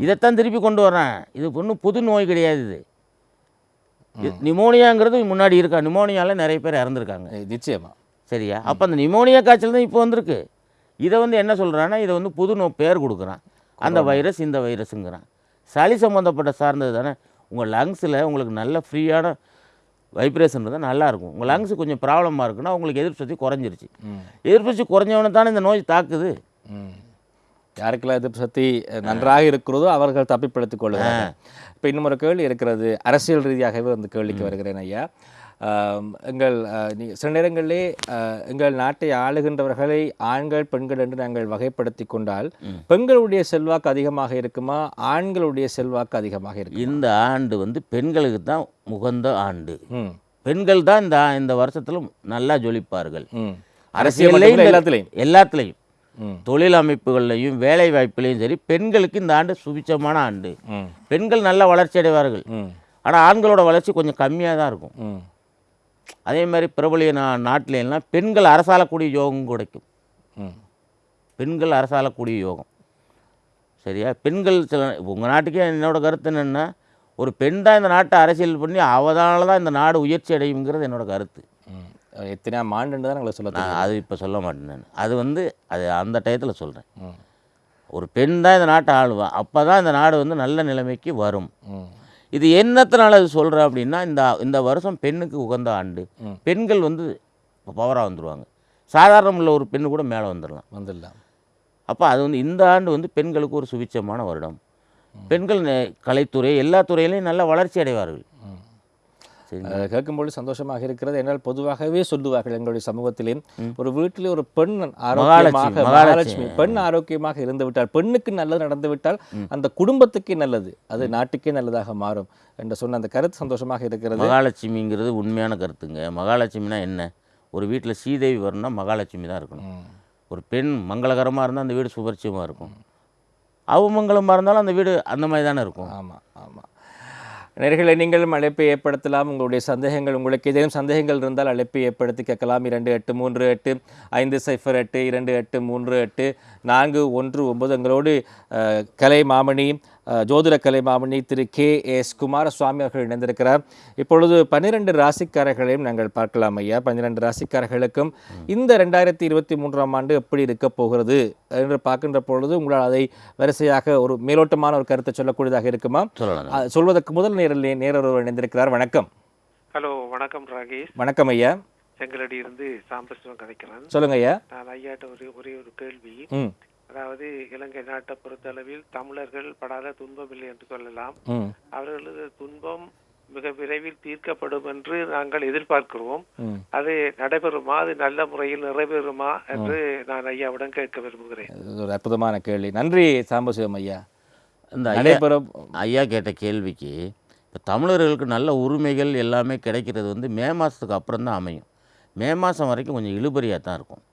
இதைத்தான் திருப்பி கொண்டு வர்றேன். இது ஒன்றும் புது நோய் கிடையாது இது. நிமோனியாங்கிறது முன்னாடி இருக்கா? நிமோனியால நிறைய பேர் இறந்துருக்காங்க. ஏய், நிச்சயமா. சரியா? அப்போ அந்த நிமோனியா காய்ச்சல் தான் இப்போ வந்திருக்கு. இதை வந்து என்ன சொல்கிறான்னா இதை வந்து புது நோ பேர் கொடுக்குறான். அந்த வைரஸ் இந்த வைரஸுங்கிறான். சளி சம்மந்தப்பட்ட சார்ந்தது தானே? உங்கள் லங்ஸில் உங்களுக்கு நல்ல ஃப்ரீயான வைப்ரேஷன் இருந்தால் நல்லாயிருக்கும். உங்கள் லங்ஸ் கொஞ்சம் ப்ராப்ளமாக இருக்குன்னா உங்களுக்கு எதிர்ப்பு சக்தி குறைஞ்சிருச்சு. எதிர்ப்பு சக்தி குறைஞ்சவனை தானே இந்த நோய் தாக்குது. யாருக்கெல்லாம் எதிர்ப்பு சக்தி நன்றாக இருக்கிறதோ அவர்கள் தப்பிப்படுத்திக் கொள்ளுவார்கள் இப்போ இன்னும் ஒரு கேள்வி இருக்கிறது. அரசியல் ரீதியாகவே அந்த கேள்விக்கு வருகிறேன் ஐயா. எங்கள் சில நேரங்களிலே எங்கள் நாட்டை ஆளுகின்றவர்களை ஆண்கள் பெண்கள் என்று நாங்கள் வகைப்படுத்தி கொண்டால் பெண்களுடைய செல்வாக்கு அதிகமாக இருக்குமா? ஆண்களுடைய செல்வாக்கு அதிகமாக இருக்கும்? இந்த ஆண்டு வந்து பெண்களுக்கு தான் உகந்த ஆண்டு. பெண்கள் தான் இந்த இந்த வருஷத்தில் நல்லா ஜொலிப்பார்கள். ம். அரசியல் அரசியல்லையும் மட்டும் இல்ல, எல்லாத்துலேயும். எல்லாத்துலேயும். தொழில் அமைப்புகள்லையும் வேலை வாய்ப்புலையும் சரி பெண்களுக்கு இந்த ஆண்டு சுபிச்சமான ஆண்டு. பெண்கள் நல்லா வளர்ச்சி அடைவார்கள். ஆனால் ஆண்களோட வளர்ச்சி கொஞ்சம் கம்மியாக தான் இருக்கும் அதே மாதிரி பிரபலிய நா நாட்டில எல்லாம் பெண்கள் அரசாளக்கூடிய யோகம் கிடைக்கும். பெண்கள் அரசாளக்கூடிய யோகம். சரியா? பெண்கள் சில உங்கள் நாட்டுக்கே என்னோட கருத்து என்னென்னா ஒரு பெண் தான் இந்த நாட்டை அரசியல் பண்ணி அவதால தான் இந்த நாடு உயர்ச்சி அடையுங்கிறது என்னோட கருத்து. ம். எத்தனையாம் ஆண்டுன்னு தான் எங்களை சொல்ல அது இப்போ சொல்ல மாட்டேன் நான். அது வந்து அது அந்த டயத்தில் சொல்கிறேன் ஒரு பெண் தான் இந்த நாட்டை ஆளுவா அப்போ தான் இந்த நாடு வந்து நல்ல நிலைமைக்கு வரும். இது என்னத்தினால அது சொல்கிறேன் அப்படின்னா இந்த இந்த வருஷம் பெண்ணுக்கு உகந்த ஆண்டு. பெண்கள் வந்து பவராக வந்துடுவாங்க சாதாரண உள்ள ஒரு பெண்ணு கூட மேலே வந்துடலாம் வந்துடலாம் அப்போ அது வந்து இந்த ஆண்டு வந்து பெண்களுக்கு ஒரு சுபிச்சமான வருடம். பெண்கள் கலைத்துறை எல்லா துறையிலையும் நல்ல வளர்ச்சி அடைவார்கள். கேட்கும்போது சந்தோஷமாக இருக்கிறது. என்றால் பொதுவாகவே சொல்லுவார்கள் எங்களுடைய சமூகத்திலே ஒரு வீட்டிலே ஒரு பெண் ஆரோக்கியமாக மகாலட்சுமி. பெண் ஆரோக்கியமாக இருந்து விட்டால் பெண்ணுக்கு நல்லது நடந்து விட்டால் அந்த குடும்பத்துக்கே நல்லது. அது நாட்டுக்கே நல்லதாக மாறும் என்று சொன்ன அந்த கருத்து சந்தோஷமாக இருக்கிறது. மகாலட்சுமிங்கிறது உண்மையான கருத்துங்க. மகாலட்சுமினா என்ன? ஒரு வீட்டில் சீதேவி வரணும்னா மகாலட்சுமி தான் இருக்கணும். ஒரு பெண் மங்களகரமாக இருந்தால் அந்த வீடு சுபர்ச்சியமாக இருக்கும். அவமங்கலமாக இருந்தாலும் அந்த வீடு அந்த மாதிரி தானே இருக்கும். ஆமாம் ஆமாம் நேர்களை நீங்களும் அழைப்பை ஏற்படுத்தலாம். உங்களுடைய சந்தேகங்கள் உங்களுக்கு ஏதேனும் சந்தேகங்கள் இருந்தால் அழைப்பை ஏற்படுத்தி கேட்கலாம். இரண்டு எட்டு மூன்று எட்டு ஐந்து சைஃபர் எட்டு இரண்டு எட்டு மூன்று எட்டு நான்கு ஒன்று ஒன்பது. எங்களோடு கலை மாமணி அஹ், ஜோதிட கலை மாமணி திரு கே எஸ் குமாரசுவாமி அவர்கள் இணைந்திருக்கிறார். இப்பொழுது பன்னிரண்டு ராசிக்காரர்களையும் நாங்கள் பார்க்கலாம் ஐயா. பன்னிரண்டு ராசிக்காரர்களுக்கும் இந்த ரெண்டாயிரத்தி இருபத்தி மூன்றாம் ஆண்டு எப்படி இருக்க போகிறது என்று பார்க்கின்ற பொழுது உங்களால் அதை வரிசையாக ஒரு மேலோட்டமான ஒரு கருத்தை சொல்லக்கூடியதாக இருக்குமா? சொல்வதற்கு முதல் நேரில் நேரொருவர் இணைந்திருக்கிறார். வணக்கம். ஹலோ வணக்கம் ராகேஷ். வணக்கம் ஐயா. செங்கலடி இருந்து சாம்பசிவம் கதைக்கிறேன். சொல்லுங்க ஐயா. நான் ஐயாட்ட ஒரே ஒரே ஒரு கேள்வி. அதாவது இலங்கை நாட்டை பொறுத்தளவில் தமிழர்கள் படாத துன்பம் இல்லை என்று சொல்லலாம். அவர்களது துன்பம் மிக விரைவில் தீர்க்கப்படும் என்று நாங்கள் எதிர்பார்க்கிறோம். அது நடைபெறுமா? அது நல்ல முறையில் நிறைவேறுமா என்று நான் ஐயாவிடம் கேட்க விரும்புகிறேன். ஒரு அற்புதமான கேள்வி. நன்றி சாம்பசிவம் ஐயா. இந்த நடைபெறும் ஐயா கேட்ட கேள்விக்கு இப்போ தமிழர்களுக்கு நல்ல உரிமைகள் எல்லாமே கிடைக்கிறது வந்து மே மாதத்துக்கு அப்புறம் தான் அமையும். மே மாதம் வரைக்கும் கொஞ்சம் இழுபறியாக தான் இருக்கும்.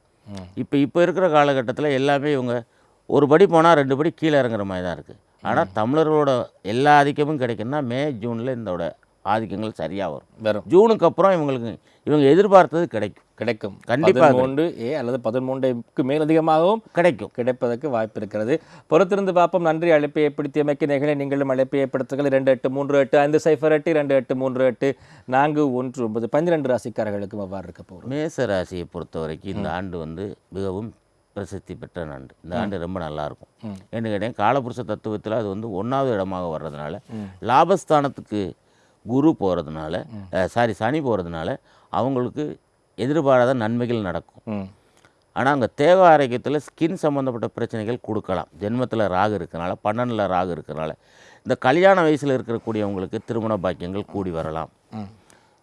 இப்போ இப்போ இருக்கிற காலகட்டத்தில் எல்லாமே இவங்க ஒரு படி போனால் ரெண்டு படி கீழே இறங்குற மாதிரி தான் இருக்குது ஆனால் தமிழர்களோட எல்லா ஆதிக்கமும் கிடைக்குன்னா மே ஜூனில் இதோட ஆதிக்கங்கள் சரியாக வரும். வரும். ஜூனுக்கு அப்புறம் இவங்களுக்கு இவங்க எதிர்பார்த்தது கிடைக்கும். கிடைக்கும். கண்டிப்பாக பதிமூன்று ஏ அல்லது பதிமூன்றுக்கு மேலதிகமாகவும் கிடைக்கும். கிடைப்பதற்கு வாய்ப்பு இருக்கிறது. பொறுத்திருந்து பார்ப்போம். நன்றி. அழைப்பை ஏற்படுத்தியமைக்கு நிகழ நீங்களும் அழைப்பை ஏற்படுத்துங்கள். இரண்டு எட்டு மூன்று எட்டு ஐந்து சைஃபர் எட்டு இரண்டு எட்டு மூன்று எட்டு நான்கு ஒன்று ஒன்பது. பன்னிரெண்டு ராசிக்காரர்களுக்கும் அவ்வாறு இருக்க போகிறோம் மேச ராசியை பொறுத்த வரைக்கும் இந்த ஆண்டு வந்து மிகவும் பிரசித்தி பெற்ற ஆண்டு. இந்த ஆண்டு ரொம்ப நல்லா இருக்கும் ம். என்ன கேட்டேன் காலபுருஷ தத்துவத்தில் அது வந்து ஒன்றாவது இடமாக வர்றதுனால லாபஸ்தானத்துக்கு குரு போகிறதுனால சாரி சனி போகிறதுனால அவங்களுக்கு எதிர்பாராத நன்மைகள் நடக்கும். ஆனால் அங்கே தேவ ஆரோக்கியத்தில் ஸ்கின் சம்மந்தப்பட்ட பிரச்சனைகள் கொடுக்கலாம். ஜென்மத்தில் ராகு இருக்கனால பன்னெண்டில் ராகு இருக்கனால. இந்த கல்யாண வயசில் இருக்கக்கூடியவங்களுக்கு திருமண பாக்கியங்கள் கூடி வரலாம்.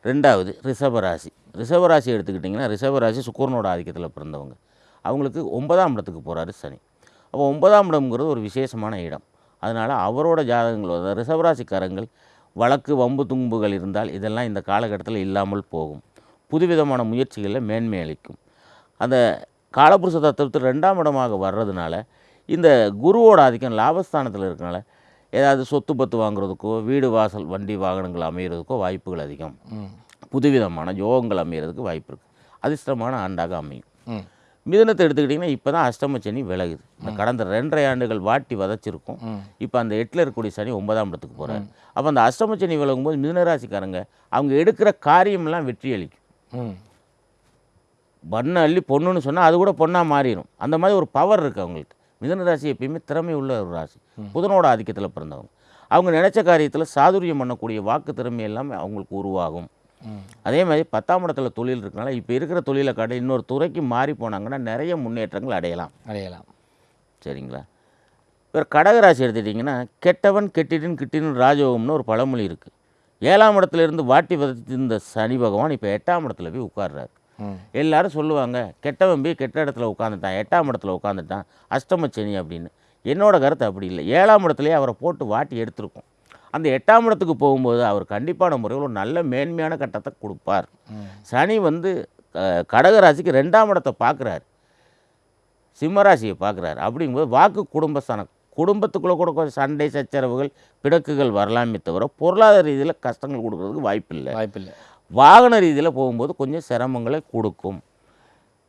ரெண்டாவது ரிஷபராசி ரிஷபராசி எடுத்துக்கிட்டிங்கன்னா ரிஷபராசி சுக்கரனோட ஆதிக்கத்தில் பிறந்தவங்க. அவங்களுக்கு ஒன்பதாம் இடத்துக்கு போகிறாரு சனி. அப்போ ஒன்பதாம் இடம்ங்கிறது ஒரு விசேஷமான இடம். அதனால் அவரோட ஜாதகங்கள் ரிஷபராசிக்காரங்கள் வழக்கு வம்பு தும்புகள் இருந்தால் இதெல்லாம் இந்த காலகட்டத்தில் இல்லாமல் போகும். புதுவிதமான முயற்சிகளில் மேன்மை அளிக்கும். அந்த காலபுருஷ தத்துவத்தில் ரெண்டாம் இடமாக வர்றதுனால இந்த குருவோட ஆதிக்கம் லாபஸ்தானத்தில் இருக்கனால ஏதாவது சொத்து பத்து வாங்குறதுக்கோ வீடு வாசல் வண்டி வாகனங்கள் அமைகிறதுக்கோ வாய்ப்புகள் அதிகம். புதுவிதமான யோகங்கள் அமைகிறதுக்கு வாய்ப்பு இருக்குது அதிர்ஷ்டமான ஆண்டாக அமையும். மிதுனத்தை எடுத்துக்கிட்டிங்கன்னா இப்போ தான் அஷ்டம சனி விலகுது. இந்த கடந்த ரெண்டரை ஆண்டுகள் வாட்டி வதச்சிருக்கும். இப்போ அந்த எட்டில் இருக்கக்கூடிய சனி ஒன்பதாம் இடத்துக்கு போகிறார் அப்போ அந்த அஷ்டம சனி விலகும்போது மிதுனராசிக்காரங்க அவங்க எடுக்கிற காரியமெல்லாம் வெற்றி அளிக்கும் பண்ண அள்ளி பொண்ணுன்னு சொன்னால் அது கூட பொண்ணாக மாறிடும் அந்த மாதிரி ஒரு பவர் இருக்குது அவங்களுக்கு. மிதுன ராசி எப்பயுமே திறமை உள்ள ஒரு ராசி. புதனோட ஆதிக்கத்தில் பிறந்தவங்க. அவங்க நினைச்ச காரியத்தில் சாதுரியம் பண்ணக்கூடிய வாக்கு திறமை எல்லாமே அவங்களுக்கு உருவாகும். அதே மாதிரி பத்தாம் இடத்துல தொழில் இருக்கனால இப்போ இருக்கிற தொழிலை காட்ட இன்னொரு துறைக்கு மாறி போனாங்கன்னா நிறைய முன்னேற்றங்கள் அடையலாம். அடையலாம். சரிங்களா? இப்போ கடகராசி எடுத்துட்டிங்கன்னா கெட்டவன் கெட்டிடின் கிட்டின் ராஜயோகம்னு ஒரு பழமொழி இருக்குது ஏழாம் இடத்துல இருந்து வாட்டி வதத்திருந்த சனி பகவான் இப்போ எட்டாம் இடத்துல போய் உட்கார்றாரு. எல்லாரும் சொல்லுவாங்க கெட்டவன் போய் கெட்ட இடத்துல உட்காந்துட்டான் எட்டாம் இடத்துல உட்காந்துட்டான் அஷ்டம சனி அப்படின்னு. என்னோட கருத்து அப்படி இல்லை. ஏழாம் இடத்துலயே அவரை போட்டு வாட்டி எடுத்திருக்கும். அந்த எட்டாம் இடத்துக்கு போகும்போது அவர் கண்டிப்பான முறையில் ஒரு நல்ல மேன்மையான கட்டத்தை கொடுப்பார். சனி வந்து கடகராசிக்கு ரெண்டாம் இடத்தை பார்க்குறாரு. சிம்மராசியை பார்க்குறாரு. அப்படிங்கும்போது வாக்கு குடும்பஸ்தானம் குடும்பத்துக்குள்ளே கூட கொஞ்சம் சண்டை சச்சரவுகள் பிணக்குகள் வரலாமே தவிர பொருளாதார ரீதியில் கஷ்டங்கள் கொடுக்கறதுக்கு வாய்ப்பில்லை. வாய்ப்பில்லை. வாகன ரீதியில் போகும்போது கொஞ்சம் சிரமங்களை கொடுக்கும்.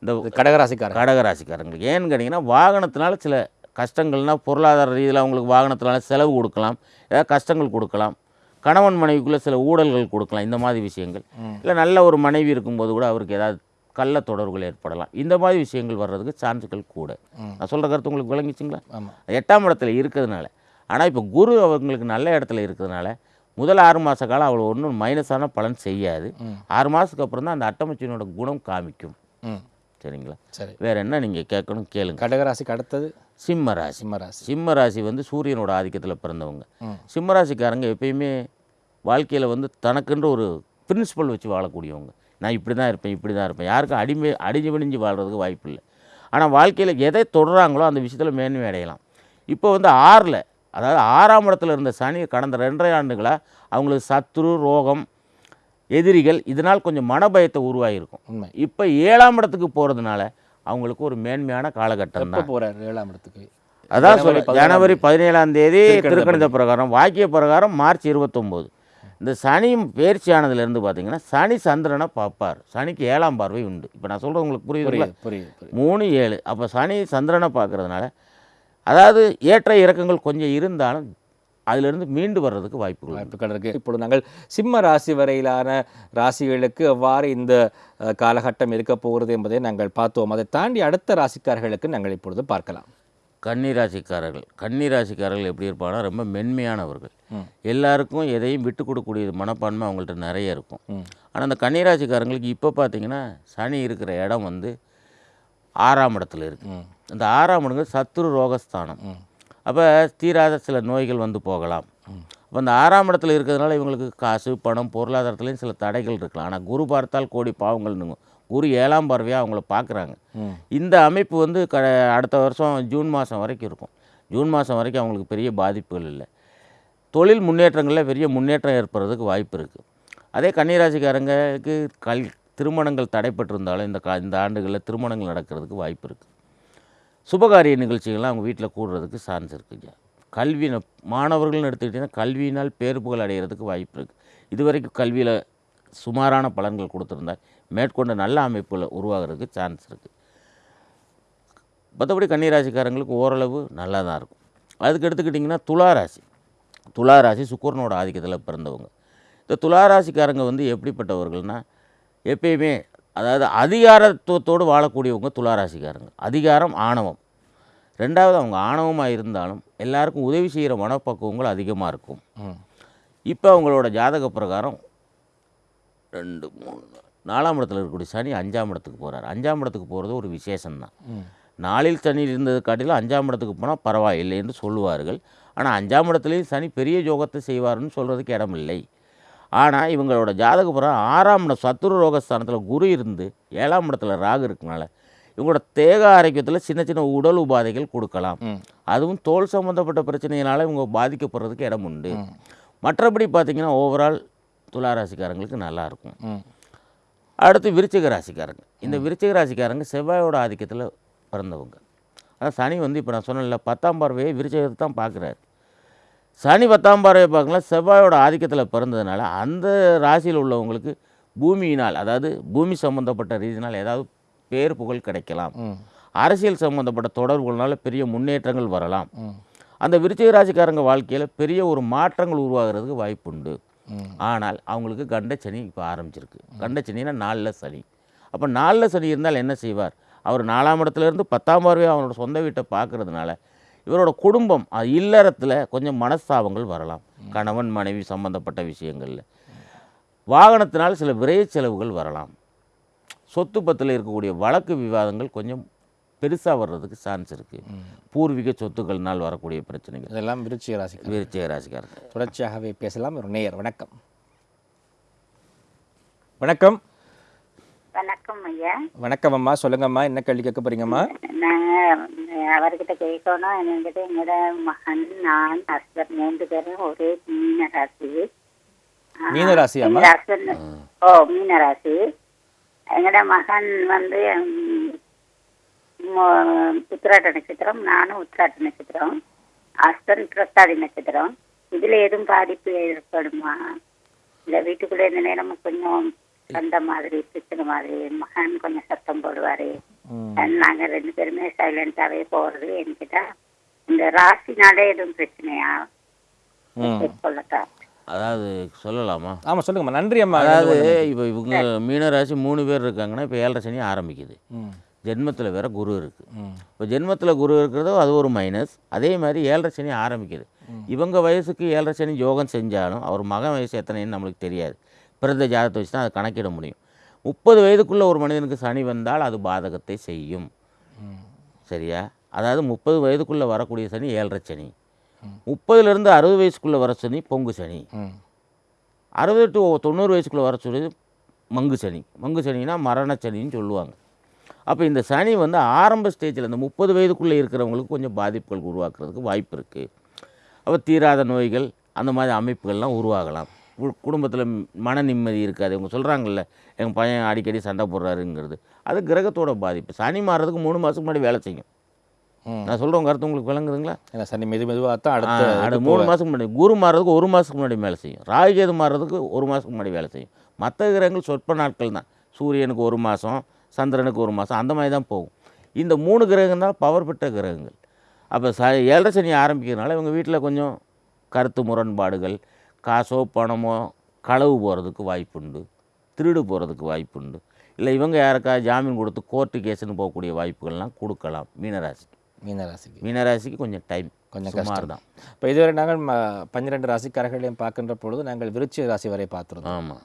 இந்த இது கடகராசிக்காரர் கடகராசிக்காரங்களுக்கு ஏன்னு கேட்டிங்கன்னா வாகனத்தினால சில கஷ்டங்கள்னால் பொருளாதார ரீதியில் அவங்களுக்கு வாகனத்தினால செலவு கொடுக்கலாம். ஏதாவது கஷ்டங்கள் கொடுக்கலாம். கணவன் மனைவிக்குள்ளே சில ஊழல்கள் கொடுக்கலாம். இந்த மாதிரி விஷயங்கள். இல்லை நல்ல ஒரு மனைவி இருக்கும்போது கூட அவருக்கு ஏதாவது கள்ள தொடர்புகள் ஏற்படலாம். இந்த மாதிரி விஷயங்கள் வர்றதுக்கு சான்ஸுகள் கூட. நான் சொல்கிற கருத்து உங்களுக்கு விளங்கிச்சிங்களா எட்டாம் இடத்துல இருக்கிறதுனால. ஆனால் இப்போ குரு அவங்களுக்கு நல்ல இடத்துல இருக்கிறதுனால முதல் ஆறு மாத காலம் அவ்வளோ ஒன்றும் மைனஸான பலன் செய்யாது. ஆறு மாதத்துக்கு அப்புறம் தான் அந்த அட்டமச்சியனோட குணம் காமிக்கும். சரிங்களா? சரி. வேறு என்ன நீங்கள் கேட்கணும்? கேளுங்க. கடகராசிக்கு அடுத்தது? சிம்ம ராசி. சிம்மராசி சிம்ம ராசி வந்து சூரியனோட ஆதிக்கத்தில் பிறந்தவங்க. சிம்ம ராசிக்காரங்க எப்பயுமே வாழ்க்கையில் வந்து தனக்குன்ற ஒரு பிரின்சிபல் வச்சு வாழக்கூடியவங்க. நான் இப்படி தான் இருப்பேன் இப்படி தான் இருப்பேன். யாருக்கும் அடிமை அடிஞ்சு விடிஞ்சு வாழ்கிறதுக்கு வாய்ப்பு இல்லை ஆனால் வாழ்க்கையில் எதை தொடுறாங்களோ அந்த விஷயத்தில் மேன்மை அடையலாம். இப்போ வந்து ஆறில் அதாவது ஆறாம் இடத்துல இருந்த சனி கடந்த ரெண்டரை ஆண்டுகளாக அவங்களுக்கு சத்ரு ரோகம் எதிரிகள் இதனால் கொஞ்சம் மனபயத்தை உருவாகியிருக்கும். உண்மை. இப்போ ஏழாம் இடத்துக்கு போகிறதுனால அவங்களுக்கு ஒரு மேன்மையான காலகட்டம் தான். போறார் ஏழாம் இடத்துக்கு? அதான் சொல்ல ஜனவரி பதினேழாம் தேதி திருக்கணித பிரகாரம் வாக்கிய பிரகாரம் மார்ச் இருபத்தொம்போது. இந்த சனி பயிற்சி ஆனதுலேருந்து பார்த்தீங்கன்னா சனி சந்திரனை பார்ப்பார். சனிக்கு ஏழாம் பார்வை உண்டு. இப்போ நான் சொல்கிறது உங்களுக்கு புரியுது புரியுது மூணு ஏழு. அப்போ சனி சந்திரனை பார்க்கறதுனால அதாவது ஏற்ற இறக்கங்கள் கொஞ்சம் இருந்தாலும் அதிலிருந்து மீண்டு வர்றதுக்கு வாய்ப்புகள். வாய்ப்புகள் இருக்கு. இப்பொழுது நாங்கள் சிம்ம ராசி வரையிலான ராசிகளுக்கு எவ்வாறு இந்த காலகட்டம் இருக்க போகிறது என்பதை நாங்கள் பார்த்தோம். அதை தாண்டி அடுத்த ராசிக்காரர்களுக்கு நாங்கள் இப்பொழுது பார்க்கலாம். கன்னி ராசிக்காரர்கள் கன்னி ராசிக்காரர்கள் எப்படி இருப்பாங்கன்னா ரொம்ப மென்மையானவர்கள். எல்லாருக்கும் எதையும் விட்டு கொடுக்கக்கூடிய மனப்பான்மை அவங்கள்ட்ட நிறைய இருக்கும். ஆனால் அந்த கன்னி ராசிக்காரங்களுக்கு இப்போ பார்த்தீங்கன்னா சனி இருக்கிற இடம் வந்து ஆறாம் இடத்துல இருக்குது அந்த ஆறாம் இடங்கிறது சத்துரு ரோகஸ்தானம். அப்போ தீராத சில நோய்கள் வந்து போகலாம். அப்போ அந்த ஆறாம் இடத்துல இருக்கிறதுனால இவங்களுக்கு காசு பணம் பொருளாதாரத்துலேயும் சில தடைகள் இருக்கலாம். ஆனால் குரு பார்த்தால் கோடி பாவங்கள்னுங்க குரு ஏழாம் பார்வையாக அவங்கள பார்க்குறாங்க இந்த அமைப்பு வந்து க அடுத்த வருஷம் ஜூன் மாதம் வரைக்கும் இருக்கும். ஜூன் மாதம் வரைக்கும் அவங்களுக்கு பெரிய பாதிப்புகள் இல்லை. தொழில் முன்னேற்றங்களில் பெரிய முன்னேற்றம் ஏற்படுறதுக்கு வாய்ப்பு இருக்குது அதே கன்னிராசிக்காரங்களுக்கு கல் திருமணங்கள் தடைப்பட்டிருந்தாலும் இந்த கா இந்த ஆண்டுகளில் திருமணங்கள் நடக்கிறதுக்கு வாய்ப்பு இருக்குது சுபகாரிய நிகழ்ச்சிகள்லாம் அவங்க வீட்டில் கூடுறதுக்கு சான்ஸ் இருக்குங்க கல்வி மாணவர்கள்னு எடுத்துக்கிட்டிங்கன்னா கல்வியினால் பேர் புகழ் அடைகிறதுக்கு வாய்ப்பு இருக்குது இதுவரைக்கும் கல்வியில் சுமாரான பலன்கள் கொடுத்துருந்தா மேற்கொண்ட நல்ல அமைப்புகளை உருவாகிறதுக்கு சான்ஸ் இருக்குது மற்றபடி கன்னிராசிக்காரங்களுக்கு ஓரளவு நல்லா தான் இருக்கும். அதுக்கு எடுத்துக்கிட்டிங்கன்னா துலா ராசி. துலா ராசி சுக்கரனோட ஆதிக்கத்தில் பிறந்தவங்க. இந்த துலா ராசிக்காரங்க வந்து எப்படிப்பட்டவர்கள்னா எப்பயுமே அதாவது அதிகாரத்துவத்தோடு வாழக்கூடியவங்க துலா ராசிக்காரங்க. அதிகாரம் ஆணவம். ரெண்டாவது அவங்க ஆணவமாக இருந்தாலும் எல்லாருக்கும் உதவி செய்கிற மனப்பக்குவங்கள் அதிகமாக இருக்கும். இப்போ அவங்களோட ஜாதக பிரகாரம் ரெண்டு மூணு நாலாம் இடத்துல இருக்கக்கூடிய சனி அஞ்சாம் இடத்துக்கு போகிறார் அஞ்சாம் இடத்துக்கு போகிறது ஒரு விசேஷம்தான். நாளில் சனி இருந்தது காட்டிலும் அஞ்சாம் இடத்துக்கு போனால் பரவாயில்லை என்று சொல்லுவார்கள். ஆனால் அஞ்சாம் இடத்துலையும் சனி பெரிய யோகத்தை செய்வார்னு சொல்கிறதுக்கு இடமில்லை. ஆனால் இவங்களோட ஜாதக புறம் ஆறாம் இடம் சத்துரு ரோகஸ்தானத்தில் குரு இருந்து ஏழாம் இடத்துல ராகு இருக்கனால இவங்களோட தேக ஆரோக்கியத்தில் சின்ன சின்ன உடல் உபாதைகள் கொடுக்கலாம். அதுவும் தோல் சம்மந்தப்பட்ட பிரச்சனையினால இவங்க பாதிக்கப்படுறதுக்கு இடம் உண்டு. மற்றபடி பார்த்திங்கன்னா ஓவரால் துளாராசிக்காரங்களுக்கு நல்லாயிருக்கும் அடுத்து விருச்சிக ராசிக்காரங்க. இந்த விருச்சிக ராசிக்காரங்க செவ்வாயோட ஆதிக்கத்தில் பிறந்தவங்க. அதான் சனி வந்து இப்போ நான் சொன்னேன்ல பத்தாம் பார்வையை விருச்சிகத்தை தான் பார்க்குறாரு சனி பத்தாம் பார்வையை பார்க்கலாம் செவ்வாயோட ஆதிக்கத்தில் பிறந்ததுனால அந்த ராசியில் உள்ளவங்களுக்கு பூமியினால் அதாவது பூமி சம்மந்தப்பட்ட ரீதியினால் ஏதாவது பேர் புகழ் கிடைக்கலாம். அரசியல் சம்மந்தப்பட்ட தொடர்புகள்னால பெரிய முன்னேற்றங்கள் வரலாம். அந்த விருச்சிக ராசிக்காரங்க வாழ்க்கையில் பெரிய ஒரு மாற்றங்கள் உருவாகிறதுக்கு வாய்ப்புண்டு. ஆனால் அவங்களுக்கு கண்டச்சனி இப்போ ஆரம்பிச்சிருக்கு. கண்டச்சனின்னா நாளில் சனி. அப்போ நாலில் சனி இருந்தால் என்ன செய்வார்? அவர் நாலாம் இடத்துல இருந்து பத்தாம் பார்வையாக அவரோட சொந்த வீட்டை பார்க்குறதுனால இவரோட குடும்பம் அது இல்லறத்தில் கொஞ்சம் மனஸ்தாபங்கள் வரலாம். கணவன் மனைவி சம்பந்தப்பட்ட விஷயங்களில். வாகனத்தினால் சில விரைய செலவுகள் வரலாம். சொத்து பத்தில் இருக்கக்கூடிய வழக்கு விவாதங்கள் கொஞ்சம் பெருசாக வர்றதுக்கு சான்ஸ் இருக்குது பூர்வீக சொத்துக்கள்னால் வரக்கூடிய பிரச்சனைகள். இதெல்லாம் விருச்சிக ராசி விருச்சிக ராசிக்காரங்க தொடர்ச்சியாகவே பேசலாம். ஒரு நேயர் வணக்கம். வணக்கம். வணக்கம் ஐயா. வணக்கம் அம்மா சொல்லுங்கம்மா என்ன கேள்வி கேட்க போறீங்கம்மா? நாங்க அவர்கிட்ட கேட்கணும். என்கிட்ட எங்களோட மகன் நான் ஹஸ்பண்ட் மூன்று பேரும் ஒரே மீன ராசி மீன ராசியாம்மா? எங்க husband ஓ மீன ராசி எங்களோட மகன் வந்து உத்திராட்ட நட்சத்திரம் நானும் உத்திராட்ட நட்சத்திரம் ஹஸ்பண்ட் பிரசாதி நட்சத்திரம். இதுல எதுவும் பாதிப்பு ஏற்படுமா? இந்த வீட்டுக்குள்ள இந்த நேரமும் கொஞ்சம் சண்டை மாதிரி பிரச்சனை மாதிரி மகன் கொஞ்சம் சத்தம் போடுவாரு. நாங்க ரெண்டு பேருமே சைலண்டாவே போறது என்கிட்ட. இந்த ராசினாலே எதுவும் பிரச்சனையா? சொல்லட்டா. அதாவது சொல்லலாமா? ஆமா சொல்லுங்கம்மா. நன்றி அம்மா. அதாவது இப்போ இவங்க மீனராசி மூணு பேர் இருக்காங்கன்னா இப்போ ஏழரை சனி ஆரம்பிக்குது. ஜென்மத்தில் வேற குரு இருக்குது. இப்போ ஜென்மத்தில் குரு இருக்கிறதோ அது ஒரு மைனஸ் அதே மாதிரி ஏழரை சனி ஆரம்பிக்குது. இவங்க வயசுக்கு ஏழரை சனி யோகம் செஞ்சாலும் அவர் மகன் வயசு எத்தனைன்னு நம்மளுக்கு தெரியாது. பிறந்த ஜாதகத்தை வச்சு தான் அதை கணக்கிட முடியும். முப்பது வயதுக்குள்ளே ஒரு மனிதனுக்கு சனி வந்தால் அது பாதகத்தை செய்யும். சரியா? அதாவது முப்பது வயதுக்குள்ளே வரக்கூடிய சனி ஏழரை சனி. முப்பதுலேருந்து அறுபது வயசுக்குள்ளே வர சனி பொங்கு சனி. அறுபது டு தொண்ணூறு வயசுக்குள்ளே வர சொல்லுது மங்கு சனி. மங்கு சனினா மரண சனின்னு சொல்லுவாங்க. அப்போ இந்த சனி வந்து ஆரம்ப ஸ்டேஜில் இந்த முப்பது வயதுக்குள்ளே இருக்கிறவங்களுக்கு கொஞ்சம் பாதிப்புகள் உருவாக்குறதுக்கு வாய்ப்பு இருக்குது அப்போ தீராத நோய்கள் அந்த மாதிரி அமைப்புகள்லாம் உருவாகலாம். குடும்பத்தில் மன நிம்மதி இருக்காது. இவங்க சொல்கிறாங்கல்ல எங்கள் பையன் அடிக்கடி சண்டை போடுறாருங்கிறது. அது கிரகத்தோட பாதிப்பு. சனி மாறுறதுக்கு மூணு மாதத்துக்கு முன்னாடி வேலை செய்யும். நான் சொல்கிறவங்க கருத்து உங்களுக்கு விளங்குதுங்களா? ஏன்னா சனி மெது மெதுவாக தான் அடுத்த அடுத்த மூணு மாதத்துக்கு முன்னாடி குரு மாறுறதுக்கு ஒரு மாதத்துக்கு முன்னாடி வேலை செய்யும். ராகுகேது மாறுறதுக்கு ஒரு மாதத்துக்கு முன்னாடி வேலை செய்யும். மற்ற கிரகங்கள் சொற்ப நாட்கள் தான். சூரியனுக்கு ஒரு மாதம் சந்திரனுக்கு ஒரு மாதம். அந்த மாதிரி தான் போகும். இந்த மூணு கிரகங்கள் தான் பவர் பெற்ற கிரகங்கள். அப்போ ச ஏழரை சனி ஆரம்பிக்கிறதுனால இவங்க வீட்டில் கொஞ்சம் கருத்து முரண்பாடுகள் காசோ பணமோ களவு போகிறதுக்கு வாய்ப்புண்டு திருடு போகிறதுக்கு வாய்ப்புண்டு. இல்லை இவங்க யாருக்கா ஜாமீன் கொடுத்து கோர்ட்டு கேஸ்னு போகக்கூடிய வாய்ப்புகள்லாம் கொடுக்கலாம். மீனராசி மீனராசிக்கு. மீனராசிக்கு கொஞ்சம் டைம் கொஞ்சம் சுமார் கஷ்டம். தான். இப்போ இதுவரை நாங்கள் பன்னிரண்டு ராசிக்காரர்களையும் பார்க்கின்ற பொழுது நாங்கள் விருச்சிக ராசி வரை பார்த்துருந்தோம். ஆமாம்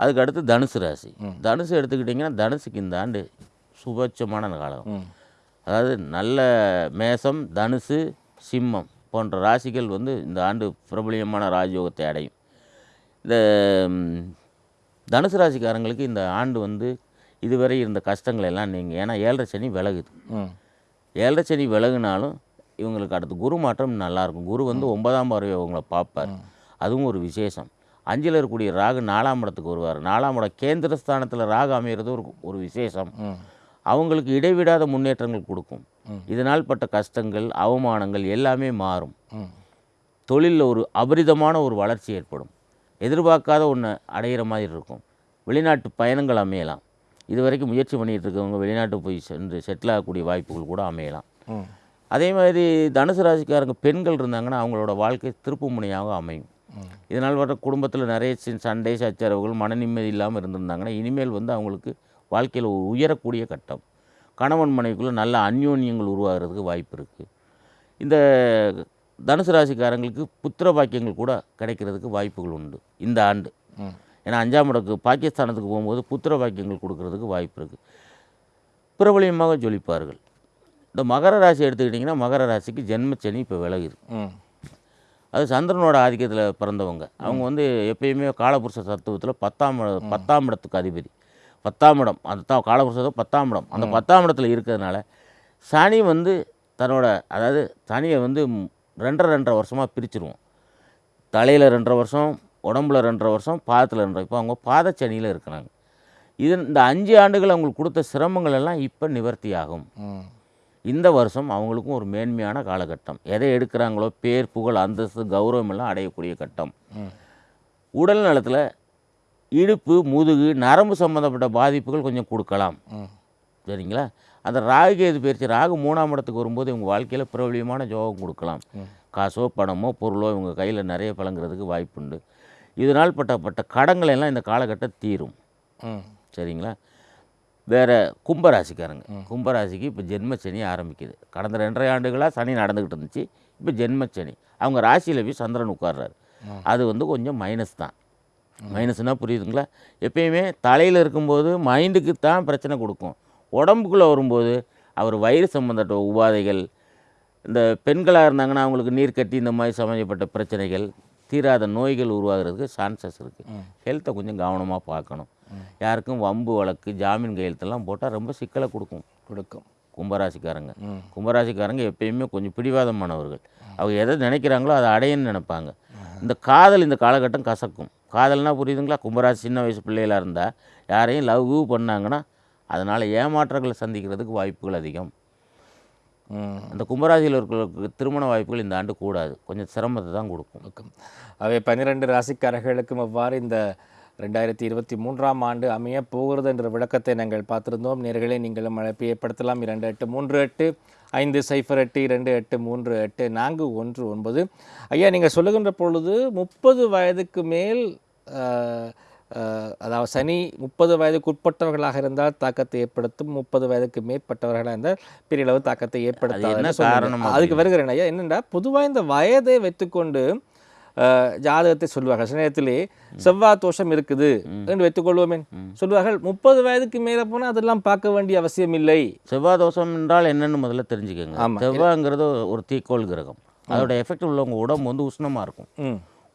அதுக்கு அடுத்து தனுசு ராசி. தனுசு எடுத்துக்கிட்டிங்கன்னா தனுசுக்கு இந்த ஆண்டு சுபட்சமான காலம் அதாவது நல்ல மேசம் தனுசு சிம்மம் போன்ற ராசிகள் வந்து இந்த ஆண்டு பிரபலியமான ராஜயோகத்தை அடையும். இந்த தனுசு ராசிக்காரங்களுக்கு இந்த ஆண்டு வந்து இதுவரை இருந்த கஷ்டங்கள் எல்லாம் நீங்கள் ஏன்னா ஏழரை சனி விலகுது. ஏழரை சனி விலகுனாலும் இவங்களுக்கு அடுத்து குரு மாற்றம் நல்லாயிருக்கும் குரு வந்து ஒன்பதாம் பார்வை அவங்கள பார்ப்பார். அதுவும் ஒரு விசேஷம். அஞ்சில் இருக்கக்கூடிய ராகு நாலாம் இடத்துக்கு வருவார். நாலாம் இடம் கேந்திர ஸ்தானத்தில் ராகு அமையிறது ஒரு ஒரு விசேஷம். அவங்களுக்கு இடைவிடாத முன்னேற்றங்கள் கொடுக்கும். இதனால் பட்ட கஷ்டங்கள் அவமானங்கள் எல்லாமே மாறும். தொழிலில் ஒரு அபரிதமான ஒரு வளர்ச்சி ஏற்படும். எதிர்பார்க்காத ஒன்று அடையிற மாதிரி இருக்கும். வெளிநாட்டு பயணங்கள் அமையலாம். இது வரைக்கும் முயற்சி பண்ணிகிட்டு இருக்கவங்க வெளிநாட்டு போய் சென்று செட்டில் ஆகக்கூடிய வாய்ப்புகள் கூட அமையலாம். அதே மாதிரி தனுசு ராசிக்காரங்க பெண்கள் இருந்தாங்கன்னா அவங்களோட வாழ்க்கை திருப்பு முனையாக அமையும். இதனால் வர குடும்பத்தில் நிறைய சண்டை சச்சரவுகள் மன நிம்மதி இல்லாமல் இருந்திருந்தாங்கன்னா இனிமேல் வந்து அவங்களுக்கு வாழ்க்கையில் உயரக்கூடிய கட்டம். கணவன் மனைவிக்குள்ளே நல்ல அந்யோன்யங்கள் உருவாகிறதுக்கு வாய்ப்பு இருக்குது இந்த தனுசு ராசிக்காரங்களுக்கு புத்திர பாக்கியங்கள் கூட கிடைக்கிறதுக்கு வாய்ப்புகள் உண்டு இந்த ஆண்டு. ஏன்னா அஞ்சாம் இடக்கு பாகிஸ்தானத்துக்கு போகும்போது புத்திர பாக்கியங்கள் கொடுக்கறதுக்கு வாய்ப்பு இருக்குது பிரபலியமாக ஜொலிப்பார்கள். இந்த மகர ராசி எடுத்துக்கிட்டிங்கன்னா மகர ராசிக்கு ஜென்மச்சனி இப்போ விலகுது அது சந்திரனோட ஆதிக்கத்தில் பிறந்தவங்க. அவங்க வந்து எப்பயுமே காலபுருஷ தத்துவத்தில் பத்தாம் பத்தாம் இடத்துக்கு அதிபதி. பத்தாம் இடம். அந்த தான் காலபுருஷத்தை பத்தாம் இடம். அந்த பத்தாம் இடத்துல இருக்கிறதுனால சனி வந்து தன்னோட அதாவது சனியை வந்து ரெண்டரை ரெண்டரை வருஷமாக பிரிச்சிருவோம். தலையில் ரெண்டரை வருஷம் உடம்புல ரெண்டரை வருஷம் பாதத்தில் ரெண்டரை இப்போ அவங்க பாதச்சனியில் இருக்கிறாங்க. இது இந்த அஞ்சு ஆண்டுகள் அவங்களுக்கு கொடுத்த சிரமங்கள் எல்லாம் இப்போ நிவர்த்தி ஆகும் இந்த வருஷம் அவங்களுக்கும் ஒரு மேன்மையான காலகட்டம். எதை எடுக்கிறாங்களோ பேர் புகழ் அந்தஸ்து கௌரவம் எல்லாம் அடையக்கூடிய கட்டம். உடல் நலத்தில் இடுப்பு முதுகு நரம்பு சம்மந்தப்பட்ட பாதிப்புகள் கொஞ்சம் கொடுக்கலாம். சரிங்களா? அந்த ராகு கேது பயிற்சி ராகு மூணாம் இடத்துக்கு வரும்போது இவங்க வாழ்க்கையில் பிரபலியமான ஜோகம் கொடுக்கலாம். காசோ பணமோ பொருளோ இவங்க கையில் நிறைய பழங்குறதுக்கு வாய்ப்புண்டு. இதனால் பட்டப்பட்ட கடன்கள் எல்லாம் இந்த காலகட்டம் தீரும். சரிங்களா? வேறு கும்பராசிக்காரங்க. கும்பராசிக்கு இப்போ ஜென்மச்சனி ஆரம்பிக்குது. கடந்த ரெண்டரை ஆண்டுகளாக சனி நடந்துக்கிட்டு இருந்துச்சு. இப்போ ஜென்மச்சனி. அவங்க ராசியில் போய் சந்திரன் உட்கார்றாரு. அது வந்து கொஞ்சம் மைனஸ் தான். மைனஸ்னால் புரியுதுங்களா? எப்பயுமே தலையில் இருக்கும்போது மைண்டுக்கு தான் பிரச்சனை கொடுக்கும். உடம்புக்குள்ளே வரும்போது அவர் வயிறு சம்மந்தப்பட்ட உபாதைகள் இந்த பெண்களாக இருந்தாங்கன்னா அவங்களுக்கு நீர் கட்டி இந்த மாதிரி சம்மந்தப்பட்ட பிரச்சனைகள் தீராத நோய்கள் உருவாகிறதுக்கு சான்சஸ் இருக்குது ஹெல்த்தை கொஞ்சம் கவனமாக பார்க்கணும். யாருக்கும் வம்பு வழக்கு ஜாமீன் கையெழுத்தெல்லாம் போட்டால் ரொம்ப சிக்கலை கொடுக்கும். கொடுக்கும். கும்பராசிக்காரங்க. கும்பராசிக்காரங்க எப்பயுமே கொஞ்சம் பிடிவாதமானவர்கள். அவங்க எதை நினைக்கிறாங்களோ அதை அடையன்னு நினைப்பாங்க. இந்த காதல் இந்த காலகட்டம் கசக்கும். காதல்னா புரியுதுங்களா? கும்பராசி சின்ன வயசு பிள்ளைகளாக இருந்தால் யாரையும் லவ் பண்ணாங்கன்னா அதனால் ஏமாற்றங்களை சந்திக்கிறதுக்கு வாய்ப்புகள் அதிகம். அந்த கும்பராசியில் இருக்கிறவங்களுக்கு திருமண வாய்ப்புகள் இந்த ஆண்டு கூடாது. கொஞ்சம் சிரமத்தை தான் கொடுக்கும். கொடுக்கும் அவை பன்னிரண்டு ராசிக்காரர்களுக்கும் எவ்வாறு இந்த ரெண்டாயிரத்தி இருபத்தி மூன்றாம் ஆண்டு அமைய போகிறது என்ற விளக்கத்தை நாங்கள் பார்த்திருந்தோம். நேர்களே நீங்களும் அழைப்பு ஏற்படுத்தலாம். இரண்டு எட்டு மூன்று எட்டு ஐந்து சைஃபர் எட்டு இரண்டு எட்டு மூன்று எட்டு நான்கு ஒன்று ஒன்பது. ஐயா நீங்கள் சொல்லுகின்ற பொழுது முப்பது வயதுக்கு மேல் அதாவது சனி முப்பது வயதுக்கு உட்பட்டவர்களாக இருந்தால் தாக்கத்தை ஏற்படுத்தும். முப்பது வயதுக்கு மேற்பட்டவர்களாக இருந்தால் பெரிய அளவு தாக்கத்தை என்ன ஏற்படுத்தாது காரணம் அதுக்கு வருகிறேன் ஐயா என்னென்னா பொதுவாக இந்த வயதை வைத்துக்கொண்டு ஜாதகத்தை சொல்வார்கள் சில நேரத்திலே செவ்வாய் தோஷம் இருக்குது என்று வைத்துக்கொள்வோமே சொல்வார்கள் முப்பது வயதுக்கு மேலே போனால் அதெல்லாம் பார்க்க வேண்டிய அவசியம் இல்லை. செவ்வாய் தோஷம் என்றால் என்னன்னு முதல்ல தெரிஞ்சுக்கோங்க. செவ்வாய்ங்கிறது ஒரு தீக்கோள் கிரகம். அதோட எஃபெக்ட் உள்ளவங்க உடம்பு வந்து உஷ்ணமாக இருக்கும்.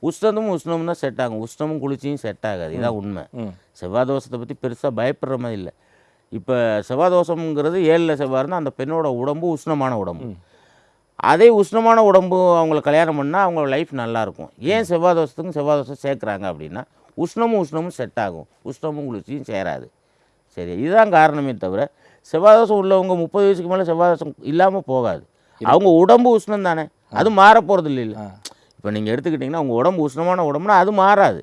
உஷ்ணமும் உஷ்ணமும் தான் செட் ஆகும். உஷ்ணமும் குளிர்ச்சியும் செட் ஆகாது. இதான் உண்மை. செவ்வாய் தோஷத்தை பற்றி பெருசாக பயப்படுற மாதிரி இல்லை. இப்போ செவ்வாய் தோஷம்ங்கிறது ஏழில் செவ்வாய் இருந்தால் அந்த பெண்ணோட உடம்பு உஷ்ணமான உடம்பு. அதே உஷ்ணமான உடம்பு அவங்கள கல்யாணம் பண்ணால் அவங்க லைஃப் நல்லாயிருக்கும் ஏன் செவ்வாய் தோஷத்துக்கும் செவ்வாய் தோஷம் சேர்க்குறாங்க அப்படின்னா உஷ்ணமும் உஷ்ணமும் செட் ஆகும். உஷ்ணமும் குளிர்ச்சியும் சேராது. சரி இதுதான் காரணமே தவிர செவ்வாய் தோஷம் உள்ளவங்க முப்பது வயசுக்கு மேலே செவ்வாய் தோஷம் இல்லாமல் போகாது அவங்க உடம்பு உஷ்ணம் தானே. அது மாற போகிறது இல்லை இப்போ நீங்கள் எடுத்துக்கிட்டிங்கன்னா உங்கள் உடம்பு உஷ்ணமான உடம்புனா அது மாறாது.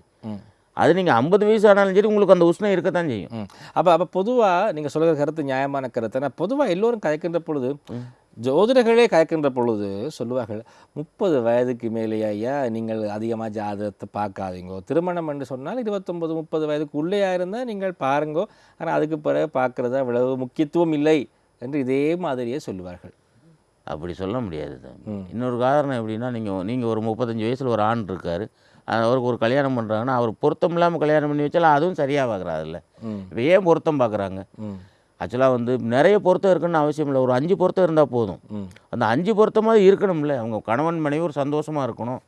அது நீங்கள் ஐம்பது வயசு ஆனாலும் சரி உங்களுக்கு அந்த உஷ்ணம் இருக்கத்தான் செய்யும். ம். அப்போ அப்போ பொதுவாக நீங்கள் சொல்கிற கருத்து நியாயமான கருத்து. ஆனால் பொதுவாக எல்லோரும் கதைக்கின்ற பொழுது ஜோதிடர்களே கயக்கின்ற பொழுது சொல்லுவார்கள் முப்பது வயதுக்கு மேலேயே ஐயா நீங்கள் அதிகமாக ஜாதகத்தை பார்க்காதீங்கோ. திருமணம் என்று சொன்னால் இருபத்தொம்பது முப்பது வயதுக்கு உள்ளேயா இருந்தால் நீங்கள் பாருங்கோ. ஆனால் அதுக்கு பிறகு பார்க்குறது அவ்வளவு முக்கியத்துவம் இல்லை என்று இதே மாதிரியே சொல்லுவார்கள். அப்படி சொல்ல முடியாது. தம்பி. இன்னொரு காரணம் எப்படின்னா நீங்கள் நீங்கள் ஒரு முப்பத்தஞ்சு வயசில் ஒரு ஆண் இருக்கார். அவருக்கு ஒரு கல்யாணம் பண்ணுறாங்கன்னா அவர் பொருத்தம் இல்லாமல் கல்யாணம் பண்ணி வச்சாலும் அதுவும் சரியாக பார்க்குறாருல்ல இப்போ ஏன் பொருத்தம் பார்க்குறாங்க ஆக்சுவலாக வந்து நிறைய பொருத்தம் இருக்குன்னு அவசியம் இல்லை. ஒரு அஞ்சு பொருத்தம் இருந்தால் போதும். அந்த அஞ்சு பொருத்தமாக இருக்கணும்ல. அவங்க கணவன் மனைவி ஒரு சந்தோஷமாக இருக்கணும்.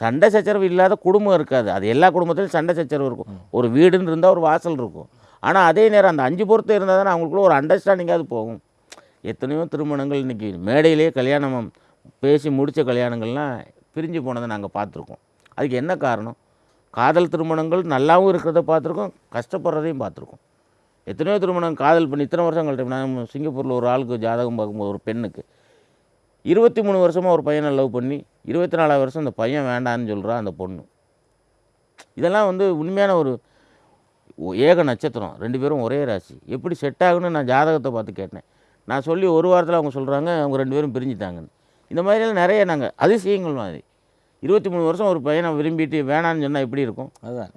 சண்டை சச்சரவு இல்லாத குடும்பம் இருக்காது. அது எல்லா குடும்பத்திலும் சண்டை சச்சரவு இருக்கும். ஒரு வீடுன்னு இருந்தால் ஒரு வாசல் இருக்கும். ஆனால் அதே நேரம் அந்த அஞ்சு பொருத்தம் இருந்தால் தானே அவங்களுக்குள்ள ஒரு அண்டர்ஸ்டாண்டிங்காவது போகும். எத்தனையோ திருமணங்கள் இன்றைக்கி மேடையிலேயே கல்யாணம் பேசி முடித்த கல்யாணங்கள்லாம் பிரிஞ்சு போனதை நாங்கள் பார்த்துருக்கோம். அதுக்கு என்ன காரணம்? காதல் திருமணங்கள் நல்லாவும் இருக்கிறத பார்த்துருக்கோம் கஷ்டப்படுறதையும் பார்த்துருக்கோம். எத்தனையோ திருமணம் காதல் பண்ணி இத்தனை வருஷம் கழிச்சு நான் சிங்கப்பூரில் ஒரு ஆளுக்கு ஜாதகம் பார்க்கும்போது ஒரு பெண்ணுக்கு இருபத்தி மூணு வருஷமாக ஒரு பையனை லவ் பண்ணி இருபத்தி நாலாவது வருஷம் அந்த பையன் வேண்டான்னு சொல்கிறா அந்த பொண்ணு. இதெல்லாம் வந்து உண்மையான ஒரு ஏக நட்சத்திரம். ரெண்டு பேரும் ஒரே ராசி. எப்படி செட் ஆகுன்னு நான் ஜாதகத்தை பார்த்து கேட்டேன். நான் சொல்லி ஒரு வாரத்தில் அவங்க சொல்கிறாங்க அவங்க ரெண்டு பேரும் பிரிஞ்சுட்டாங்கன்னு. இந்த மாதிரியெல்லாம் நிறைய நாங்கள் அதிசயங்கள் மாதிரி. இருபத்தி மூணு வருஷம் ஒரு பையனை விரும்பிட்டு வேணான்னு சொன்னால் எப்படி இருக்கும்? அதுதான்.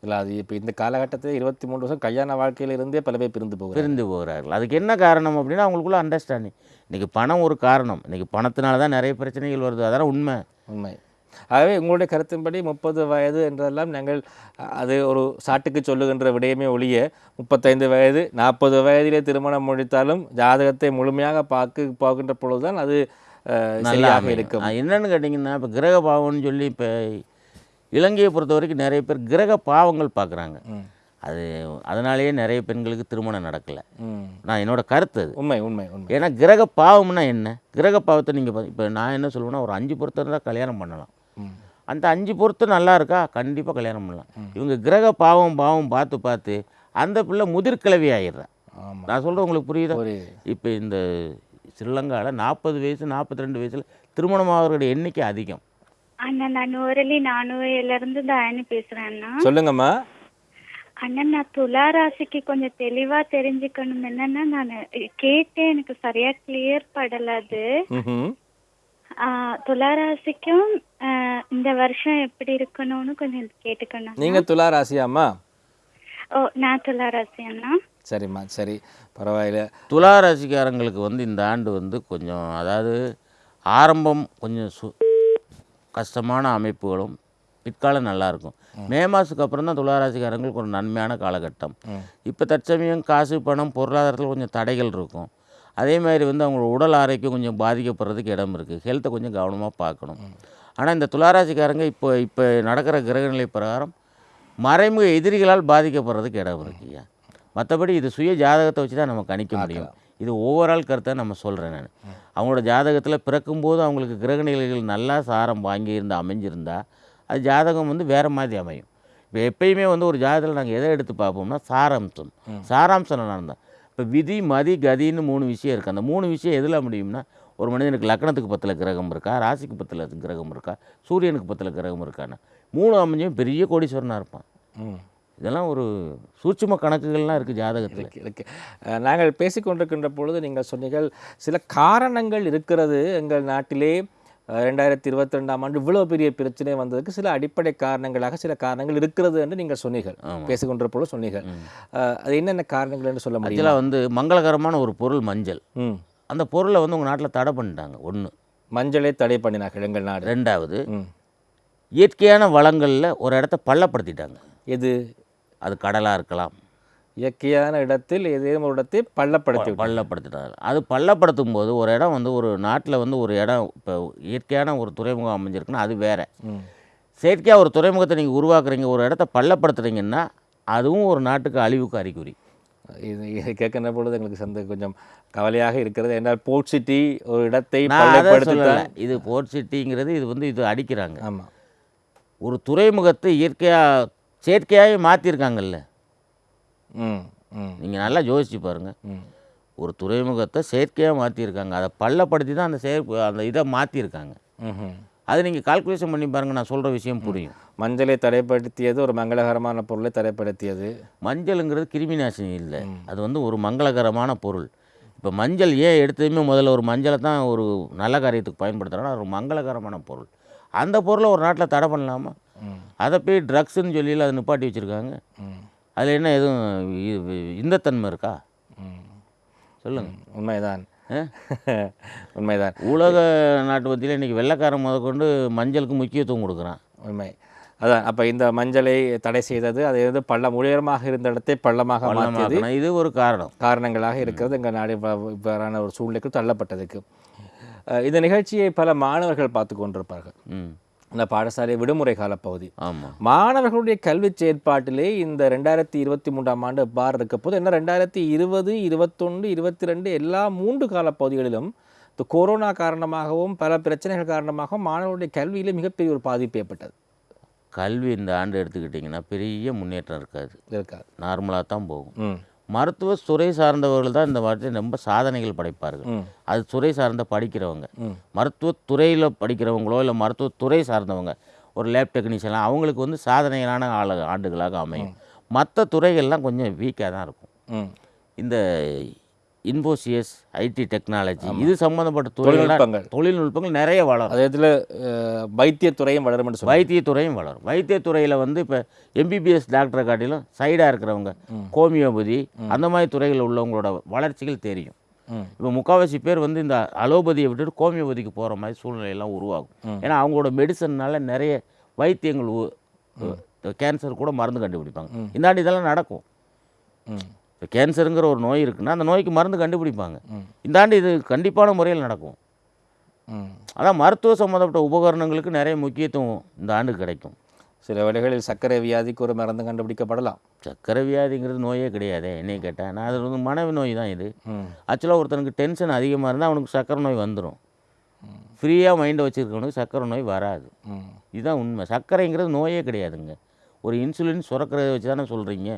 இல்லை அது இப்போ இந்த காலகட்டத்தில் இருபத்தி மூணு வருஷம் கல்யாண வாழ்க்கையில இருந்தே பல பேர் பிரிந்து போகிறாங்க பிரிந்து போகிறார்கள். அதுக்கு என்ன காரணம் அப்படின்னா அவங்களுக்குள்ள அண்டர்ஸ்டாண்டிங் இன்றைக்கி பணம் ஒரு காரணம். இன்றைக்கி பணத்தினால தான் நிறைய பிரச்சனைகள் வருது. அதெல்லாம் உண்மை. உண்மை. ஆகவே உங்களுடைய கருத்தின்படி முப்பது வயது என்றெல்லாம் நாங்கள் அது ஒரு சாட்டுக்கு சொல்லுகின்ற விடயமே ஒழிய முப்பத்தைந்து வயது நாற்பது வயதிலே திருமணம் முடித்தாலும் ஜாதகத்தை முழுமையாக பார்க்க பார்க்கின்ற பொழுதுதான் அது சரியாக. இருக்கும் என்னன்னு கேட்டிங்கன்னா இப்போ கிரக பாவம்னு சொல்லி இப்போ இலங்கையை பொறுத்த வரைக்கும் நிறைய பேர் கிரக பாவங்கள் பார்க்குறாங்க. அது அதனாலேயே நிறைய பெண்களுக்கு திருமணம் நடக்கலை. நான் என்னோட கருத்து அது உண்மை உண்மை உண்மை ஏன்னா கிரக பாவம்னா என்ன கிரக பாவத்தை நீங்கள் இப்போ நான் என்ன சொல்லுவேன்னா ஒரு அஞ்சு பொருத்தம் இருந்தால் கல்யாணம் பண்ணலாம். அந்த அஞ்சு பொருத்தம் நல்லா இருக்கா? கண்டிப்பாக கல்யாணம் பண்ணலாம். இவங்க கிரக பாவம் பாவம் பார்த்து பார்த்து அந்த பிள்ளை முதிர்கிழவி ஆயிடுறா. ஆமாம் நான் சொல்கிறேன் உங்களுக்கு புரியுதா? இப்போ இந்த ஸ்ரீலங்காவில் நாற்பது வயசு நாற்பத்தி ரெண்டு வயசில் திருமணம் ஆகிறவருடைய எண்ணிக்கை அதிகம். அண்ணா நான் நூறலி நானூறுல இருந்து தயானி பேசுறேன் அண்ணா. சொல்லுங்கம்மா. அண்ணா நான் துலா ராசிக்கு கொஞ்சம் தெளிவா தெரிஞ்சுக்கணும் என்னன்னா நான் கேட்டேன் எனக்கு சரியா கிளியர் படல அது. ம்ஹும். ஆஹ் துலா ராசிக்கும் ஆஹ் இந்த வருஷம் எப்படி இருக்கணும்னு கொஞ்சம் கேட்டுக்கணும் நீங்க துலா ராசியாம்மா ஓ நான் துலா ராசி அண்ணா சரிம்மா சரி பரவாயில்ல. துலா ராசிக்காரங்களுக்கு வந்து இந்த ஆண்டு வந்து கொஞ்சம் அதாவது ஆரம்பம் கொஞ்சம் சு கஷ்டமான அமைப்புகளும் பிற்காலம் நல்லாயிருக்கும். மே. மாதத்துக்கு அப்புறம் தான் துலா ராசிக்காரங்களுக்கு ஒரு நன்மையான காலகட்டம். இப்போ தற்சமயம் காசு பணம் பொருளாதாரத்தில் கொஞ்சம் தடைகள் இருக்கும். அதே மாதிரி வந்து அவங்களோட உடல் ஆரோக்கியம் கொஞ்சம் பாதிக்கப்படுறதுக்கு இடம் இருக்குது ஹெல்த்தை கொஞ்சம் கவனமாக பார்க்கணும். ஆனால் இந்த துளாராசிக்காரங்க இப்போ இப்போ நடக்கிற கிரகநிலை பிரகாரம் மறைமுக எதிரிகளால் பாதிக்கப்படுறதுக்கு இடம் இருக்குய்யா மற்றபடி இது சுய ஜாதகத்தை வச்சு தான் நம்ம கணிக்க முடியும். இது ஓவரால் கருத்தை நம்ம சொல்கிறேன் நான். அவங்களோட ஜாதகத்தில் பிறக்கும்போது அவங்களுக்கு கிரகநிலைகள் நல்லா சாரம் வாங்கியிருந்து அமைஞ்சிருந்தா அது ஜாதகம் வந்து வேறு மாதிரி அமையும். இப்போ எப்பயுமே வந்து ஒரு ஜாதகத்தில் நாங்கள் எதை எடுத்து பார்ப்போம்னா சாராம்சம். சாராம்சம் நடந்தா இப்போ விதி மதி கதின்னு மூணு விஷயம் இருக்குது அந்த மூணு விஷயம் எதில் முடியும்னா ஒரு மனிதனுக்கு லக்னத்துக்கு பத்தில் கிரகம் இருக்கா ராசிக்கு பத்தில் கிரகம் இருக்கா சூரியனுக்கு பத்தில் கிரகம் இருக்கான்னு. மூணு அமைஞ்சும் பெரிய கோடீஸ்வரனாக இருப்பான். இதெல்லாம் ஒரு சூட்சும கணக்குகள்லாம் இருக்குது ஜாதகத்தில். இருக்கு இருக்கு. அஹ், நாங்கள் பேசிக்கொண்டிருக்கின்ற பொழுது நீங்கள் சொன்னீர்கள் சில காரணங்கள் இருக்கிறது எங்கள் நாட்டிலே. ரெண்டாயிரத்தி இருபத்தி ரெண்டாம் ஆண்டு இவ்வளோ பெரிய பிரச்சனை வந்ததுக்கு சில அடிப்படை காரணங்களாக சில காரணங்கள் இருக்கிறது என்று நீங்கள் சொன்னீர்கள். ஆமாம். பேசிக்கொண்ட பொழுது சொன்னீர்கள். அது என்னென்ன காரணங்கள் என்று சொல்ல முடியும்? ஆக்சுவலாக வந்து மங்களகரமான ஒரு பொருள் மஞ்சள். அந்த பொருளை வந்து உங்கள் நாட்டில் தடை பண்ணிட்டாங்க. ஒன்று மஞ்சளை தடை பண்ணினார்கள் எங்கள் நாடு. ரெண்டாவது இயற்கையான வளங்களில் ஒரு இடத்த பள்ளப்படுத்திட்டாங்க. எது? அது கடலாக இருக்கலாம் இயற்கையான இடத்தில் ஏதேனும் ஒரு இடத்தை பள்ளப்படுத்தி விட்டார்கள். பள்ளப்படுத்திட்டாங்க அது பள்ளப்படுத்தும் போது ஒரு இடம் வந்து ஒரு நாட்டில் வந்து ஒரு இடம் இப்போ இயற்கையான ஒரு துறைமுகம் அமைஞ்சிருக்குன்னா அது வேற. செயற்கையாக ஒரு துறைமுகத்தை நீங்கள் உருவாக்குறீங்க ஒரு இடத்த பள்ளப்படுத்துறீங்கன்னா அதுவும் ஒரு நாட்டுக்கு அழிவுக்கு அறிகுறி. இது இது கேட்கின்ற பொழுது எங்களுக்கு சந்த கொஞ்சம் கவலையாக இருக்கிறது. என்றால் போர்ட் சிட்டி ஒரு இடத்தை இது போர்ட் சிட்டிங்கிறது இது வந்து இது அடிக்கிறாங்க. ஆமாம் ஒரு துறைமுகத்தை இயற்கையாக செயற்கையாகவே மாற்றிருக்காங்கல்ல நீங்கள் நல்லா யோசிச்சு பாருங்கள் ஒரு துறைமுகத்தை செயற்கையாக மாற்றிருக்காங்க அதை பள்ளப்படுத்தி தான் அந்த செயற் அந்த இதை மாற்றிருக்காங்க. அது நீங்கள் கால்குலேஷன் பண்ணி பாருங்கள் நான் சொல்கிற விஷயம் புரியும். மஞ்சளை தடைப்படுத்தியது ஒரு மங்களகரமான பொருளை தடைப்படுத்தியது. மஞ்சளுங்கிறது கிருமி நாசினி இல்லை. அது வந்து ஒரு மங்களகரமான பொருள். இப்போ மஞ்சள் ஏன் எடுத்ததுமே முதல்ல ஒரு மஞ்சளை தான் ஒரு நல்ல காரியத்துக்கு பயன்படுத்துகிறாங்கன்னா ஒரு மங்களகரமான பொருள். அந்த பொருளை ஒரு நாட்டில் தடை பண்ணலாமா? அதை போய் ட்ரக்ஸ்ன்னு சொல்லி அதை நிப்பாட்டி வச்சுருக்காங்க. அதில் என்ன எதுவும் இந்தத்தன்மை இருக்கா? சொல்லுங்கள் உண்மைதான்? [LAUGHS] உண்மைதான். உலக நாட்டு மத்தியில் இன்றைக்கி வெள்ளைக்காரன் முதற்கொண்டு மஞ்சளுக்கு முக்கியத்துவம் கொடுக்குறான். உண்மை. அதான் அப்போ இந்த மஞ்சளை தடை செய்தது அது வந்து பள்ளம் உயரமாக இருந்த இடத்தை பள்ளமாக மாற்றியது. இது ஒரு காரணம். காரணங்களாக இருக்கிறது. எங்கள் நாடு இவ்வ- இவ்வாறான ஒரு சூழ்நிலைக்கு தள்ளப்பட்டதுக்கு. இந்த நிகழ்ச்சியை பல மாணவர்கள் பார்த்து கொண்டிருப்பார்கள். ம். இந்த பாடசாலை விடுமுறை கால பகுதி ஆமாம் மாணவர்களுடைய கல்வி செயற்பாட்டிலே இந்த ரெண்டாயிரத்தி இருபத்தி மூன்றாம் ஆண்டு பார் இருக்க போது என்ன ரெண்டாயிரத்தி இருபது இருபத்தொன்று இருபத்தி ரெண்டு எல்லா மூன்று கால பகுதிகளிலும் இந்த கொரோனா காரணமாகவும் பல பிரச்சனைகள் காரணமாகவும் மாணவர்களுடைய கல்வியிலே மிகப்பெரிய ஒரு பாதிப்பு ஏற்பட்டது. கல்வி இந்த ஆண்டு எடுத்துக்கிட்டிங்கன்னா பெரிய முன்னேற்றம் இருக்காது. இருக்காது. நார்மலாக தான் போகும். மருத்துவ துறை சார்ந்தவர்கள் தான் இந்த வாட்டி ரொம்ப சாதனைகள் படைப்பார்கள். அது துறை சார்ந்த படிக்கிறவங்க. ம். மருத்துவத் துறையில் படிக்கிறவங்களோ இல்லை மருத்துவத் துறை சார்ந்தவங்க ஒரு லேப் டெக்னீஷியன்லாம் அவங்களுக்கு வந்து சாதனைகளான ஆளு ஆண்டுகளாக அமையும். மற்ற துறைகள்லாம் கொஞ்சம் வீக்காக தான் இருக்கும். இந்த இன்ஃபோசியஸ் ஐடி டெக்னாலஜி இது சம்மந்தப்பட்ட தொழில்நுட்பங்கள். தொழில்நுட்பங்கள் நிறைய வளரும். அதே இதில் வைத்தியத்துறையும் வளரும் வைத்தியத்துறையும் வளரும். வைத்தியத்துறையில் வந்து இப்போ எம்பிபிஎஸ் டாக்டரை காட்டிலும் சைடாக இருக்கிறவங்க ஹோமியோபதி அந்த மாதிரி துறைகளில் உள்ளவங்களோட வளர்ச்சிகள் தெரியும். இப்போ முக்கால்வாசி பேர் வந்து இந்த அலோபதியை விட்டுட்டு ஹோமியோபதிக்கு போகிற மாதிரி சூழ்நிலையெல்லாம் உருவாகும். ஏன்னா அவங்களோட மெடிசன்னால நிறைய வைத்தியங்கள் கேன்சர் கூட மருந்து கண்டுபிடிப்பாங்க. இந்தாண்டி இதெல்லாம் நடக்கும். இப்போ கேன்சருங்கிற ஒரு நோய் இருக்குன்னா அந்த நோய்க்கு மருந்து கண்டுபிடிப்பாங்க. இந்தாண்டி இது கண்டிப்பான முறையில் நடக்கும். அதான் மருத்துவ சம்மந்தப்பட்ட உபகரணங்களுக்கு நிறைய முக்கியத்துவம் இந்த ஆண்டு கிடைக்கும். சில வேளைகளில் சர்க்கரை வியாதிக்கு ஒரு மருந்து கண்டுபிடிக்கப்படலாம். சக்கரை வியாதிங்கிறது நோயே கிடையாதே என்னைய கேட்டேன் நான் அது வந்து மனைவி நோய் தான் இது. ஆக்சுவலாக ஒருத்தனுக்கு டென்ஷன் அதிகமாக இருந்தால் அவனுக்கு சக்கரை நோய் வந்துடும் ஃப்ரீயாக மைண்டை வச்சுருக்கவனுக்கு சக்கரை நோய் வராது. இதுதான் உண்மை. சர்க்கரைங்கிறது நோயே கிடையாதுங்க. ஒரு இன்சுலின் சுரக்கிறத வச்சு தானே சொல்கிறீங்க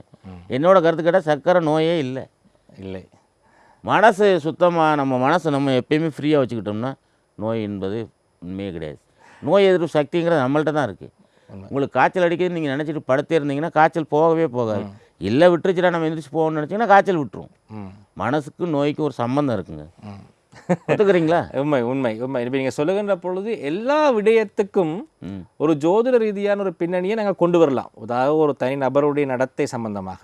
என்னோட கருத்து கேட்டால் சர்க்கரை நோயே இல்லை. இல்லை. மனசு சுத்தமாக நம்ம மனசை நம்ம எப்பயுமே ஃப்ரீயாக வச்சுக்கிட்டோம்னா நோய் என்பது உண்மையே கிடையாது. நோய் எதிர்ப்பு சக்திங்கிறது நம்மள்ட்ட தான் இருக்குது உங்களுக்கு காய்ச்சல் அடிக்குதுன்னு நீங்கள் நினச்சிட்டு படுத்தே இருந்தீங்கன்னா காய்ச்சல் போகவே போகாது. இல்லை விட்டுருச்சுடா நம்ம எந்திரிச்சு போகணும்னு நினச்சிங்கன்னா காய்ச்சல் விட்டுரும். மனசுக்கும் நோய்க்கும் ஒரு சம்பந்தம் இருக்குங்க. ம். ஒத்துக்கிறீங்களா? உண்மை உண்மை உண்மை. இப்போ நீங்கள் சொல்லுகின்ற பொழுது எல்லா விடயத்துக்கும் ஒரு ஜோதிட ரீதியான ஒரு பின்னணியை நாங்கள் கொண்டு வரலாம். அதாவது ஒரு தனி நபருடைய நடத்தை சம்பந்தமாக.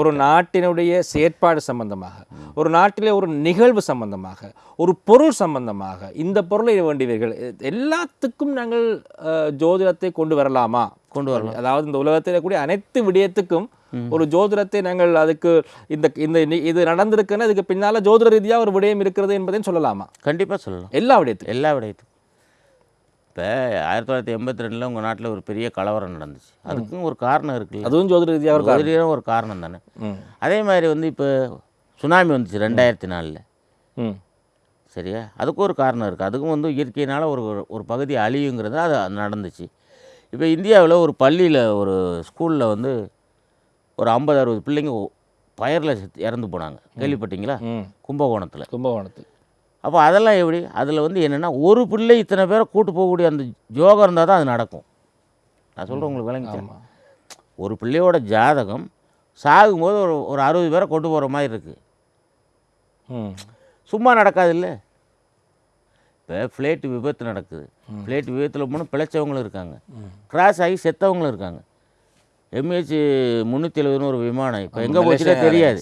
ஒரு நாட்டினுடைய செயற்பாடு சம்பந்தமாக. ஒரு நாட்டிலே ஒரு நிகழ்வு சம்பந்தமாக. ஒரு பொருள் சம்பந்தமாக. இந்த பொருளை வேண்டியவர்கள் எல்லாத்துக்கும் நாங்கள் ஜோதிடத்தை கொண்டு வரலாமா? கொண்டு வரலாம். அதாவது இந்த உலகத்தில் கூடிய அனைத்து விடயத்துக்கும் ஒரு ஜோதிடத்தை நாங்கள் அதுக்கு இந்த இந்த இது நடந்திருக்குன்னா இதுக்கு பின்னால ஜோதிட ரீதியா ஒரு விடயம் இருக்கிறது என்பதையும் சொல்லலாமா? கண்டிப்பாக சொல்லலாம். எல்லா விடயத்துக்கும். எல்லா விடயத்துக்கும். இப்போ ஆயிரத்தி தொள்ளாயிரத்தி எண்பத்தி ரெண்டில் உங்கள் நாட்டில் ஒரு பெரிய கலவரம் நடந்துச்சு. அதுக்கும் ஒரு காரணம் இருக்குல்ல அதுவும் ஜோதிட ரீதியாக ஒரு காரணம். ஜோதிடம் ஒரு காரணம் தானே? அதே மாதிரி வந்து இப்போ சுனாமி வந்துச்சு ரெண்டாயிரத்தி நாலில். ம். சரியா? அதுக்கும் ஒரு காரணம் இருக்குது அதுக்கும் வந்து இயற்கையினால் ஒரு ஒரு பகுதி அழியுங்கிறது அது நடந்துச்சு. இப்போ இந்தியாவில் ஒரு பள்ளியில் ஒரு ஸ்கூலில் வந்து ஒரு ஐம்பது அறுபது பிள்ளைங்க ஃபயரில் இறந்து போனாங்க. கேள்விப்பட்டீங்களா? கும்பகோணத்தில். கும்பகோணத்தில். அப்போ அதெல்லாம் எப்படி? அதில் வந்து என்னென்னா ஒரு பிள்ளை இத்தனை பேரை கூட்டு போகக்கூடிய அந்த யோகம் இருந்தால் தான் அது நடக்கும். நான் சொல்கிறேன் உங்களுக்கு விளங்கிச்சா? ஆமா. ஒரு பிள்ளையோட ஜாதகம் சாகும்போது ஒரு ஒரு அறுபது பேரை கொண்டு போகிற மாதிரி இருக்குது சும்மா நடக்காதுல்ல இப்போ ஃப்ளைட்டு விபத்து நடக்குது. ஃப்ளைட் விபத்தில் போனால் பிழைச்சவங்களும் இருக்காங்க. கிராஸ் ஆகி செத்தவங்களும் இருக்காங்க. எம்ஹெச் முந்நூற்றி எழுபதுன்னு ஒரு விமானம். இப்போ எங்கே போச்சுன்னே தெரியாது.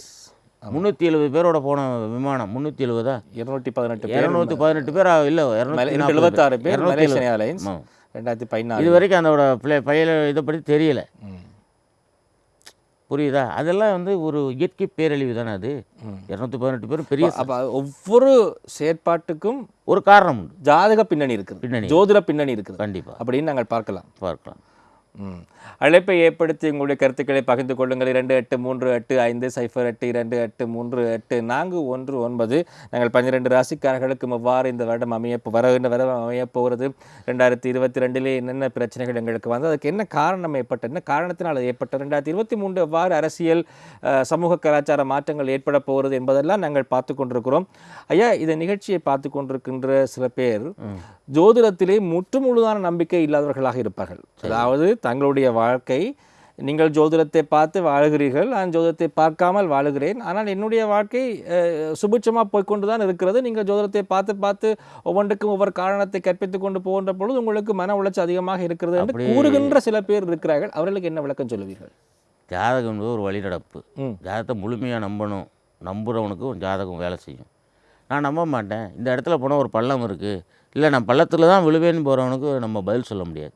முந்நூற்றி எழுபது பேரோட போன விமானம் முந்நூற்றி எழுபதா? இருநூற்றி பதினெட்டு இரநூத்தி பதினெட்டு பேர்? இல்லை எழுபத்தாறு பேர் ஏர்லைன்ஸ். ரெண்டாயிரத்தி பதினாறு. இது வரைக்கும் அதோட பிள்ளை பையில இதை பற்றி தெரியல. புரியுதா? அதெல்லாம் வந்து ஒரு இயற்கை பேரழிவு தானே அது? இரநூத்தி பதினெட்டு பேரும் பெரிய அப்ப ஒவ்வொரு செயற்பாட்டுக்கும் ஒரு காரணம் உண்டு. ஜாதக பின்னணி இருக்குது. பின்னணி. ஜோதிட பின்னணி இருக்குது. கண்டிப்பாக அப்படின்னு நாங்கள் பார்க்கலாம். பார்க்கலாம். அழைப்பை ஏற்படுத்தி உங்களுடைய கருத்துக்களை பகிர்ந்து கொள்ளுங்கள். இரண்டு எட்டு மூன்று எட்டு ஐந்து சைஃபர் எட்டு இரண்டு எட்டு மூன்று எட்டு நான்கு ஒன்று ஒன்பது. நாங்கள் பன்னிரெண்டு ராசிக்காரர்களுக்கு எவ்வாறு இந்த வருடம் அமைய வருகின்ற வருடம் அமையப் போகிறது. ரெண்டாயிரத்தி இருபத்தி ரெண்டிலே என்னென்ன பிரச்சனைகள் எங்களுக்கு வந்து அதுக்கு என்ன காரணம் ஏற்பட்டது என்ன காரணத்தினால் அது ஏற்பட்டது ரெண்டாயிரத்தி இருபத்தி மூன்று எவ்வாறு அரசியல் சமூக கலாச்சார மாற்றங்கள் ஏற்பட போகிறது என்பதெல்லாம் நாங்கள் பார்த்து கொண்டிருக்கிறோம். ஐயா இந்த நிகழ்ச்சியை பார்த்து கொண்டிருக்கின்ற சில பேர் ஜோதிடத்திலே முற்று முழுதான நம்பிக்கை இல்லாதவர்களாக இருப்பார்கள். அதாவது தங்களுடைய வாழ்க்கை. நீங்கள் ஜோதிடத்தை பார்த்து வாழுகிறீர்கள். நான் ஜோதிடத்தை பார்க்காமல் வாழுகிறேன். ஆனால் என்னுடைய வாழ்க்கை சுபிட்சமாக போய்க்கொண்டு தான் இருக்கிறது. நீங்கள் ஜோதிடத்தை பார்த்து பார்த்து ஒவ்வொன்றுக்கும் ஒவ்வொரு காரணத்தை கற்பித்துக் கொண்டு போகின்ற பொழுது உங்களுக்கு மன உளைச்சல் அதிகமாக இருக்கிறது என்று கூறுகின்ற சில பேர் இருக்கிறார்கள். அவர்களுக்கு என்ன விளக்கம் சொல்லுவீர்கள்? ஜாதகம் என்பது ஒரு வழிநடப்பு. ஜாதகத்தை முழுமையாக நம்பணும். நம்புகிறவனுக்கு ஜாதகம் வேலை செய்யும். நான் நம்ப மாட்டேன். இந்த இடத்துல போனால் ஒரு பள்ளம் இருக்குது இல்லை நான் பள்ளத்தில் தான் விழுவேன்னு போகிறவனுக்கு நம்ம பதில் சொல்ல முடியாது.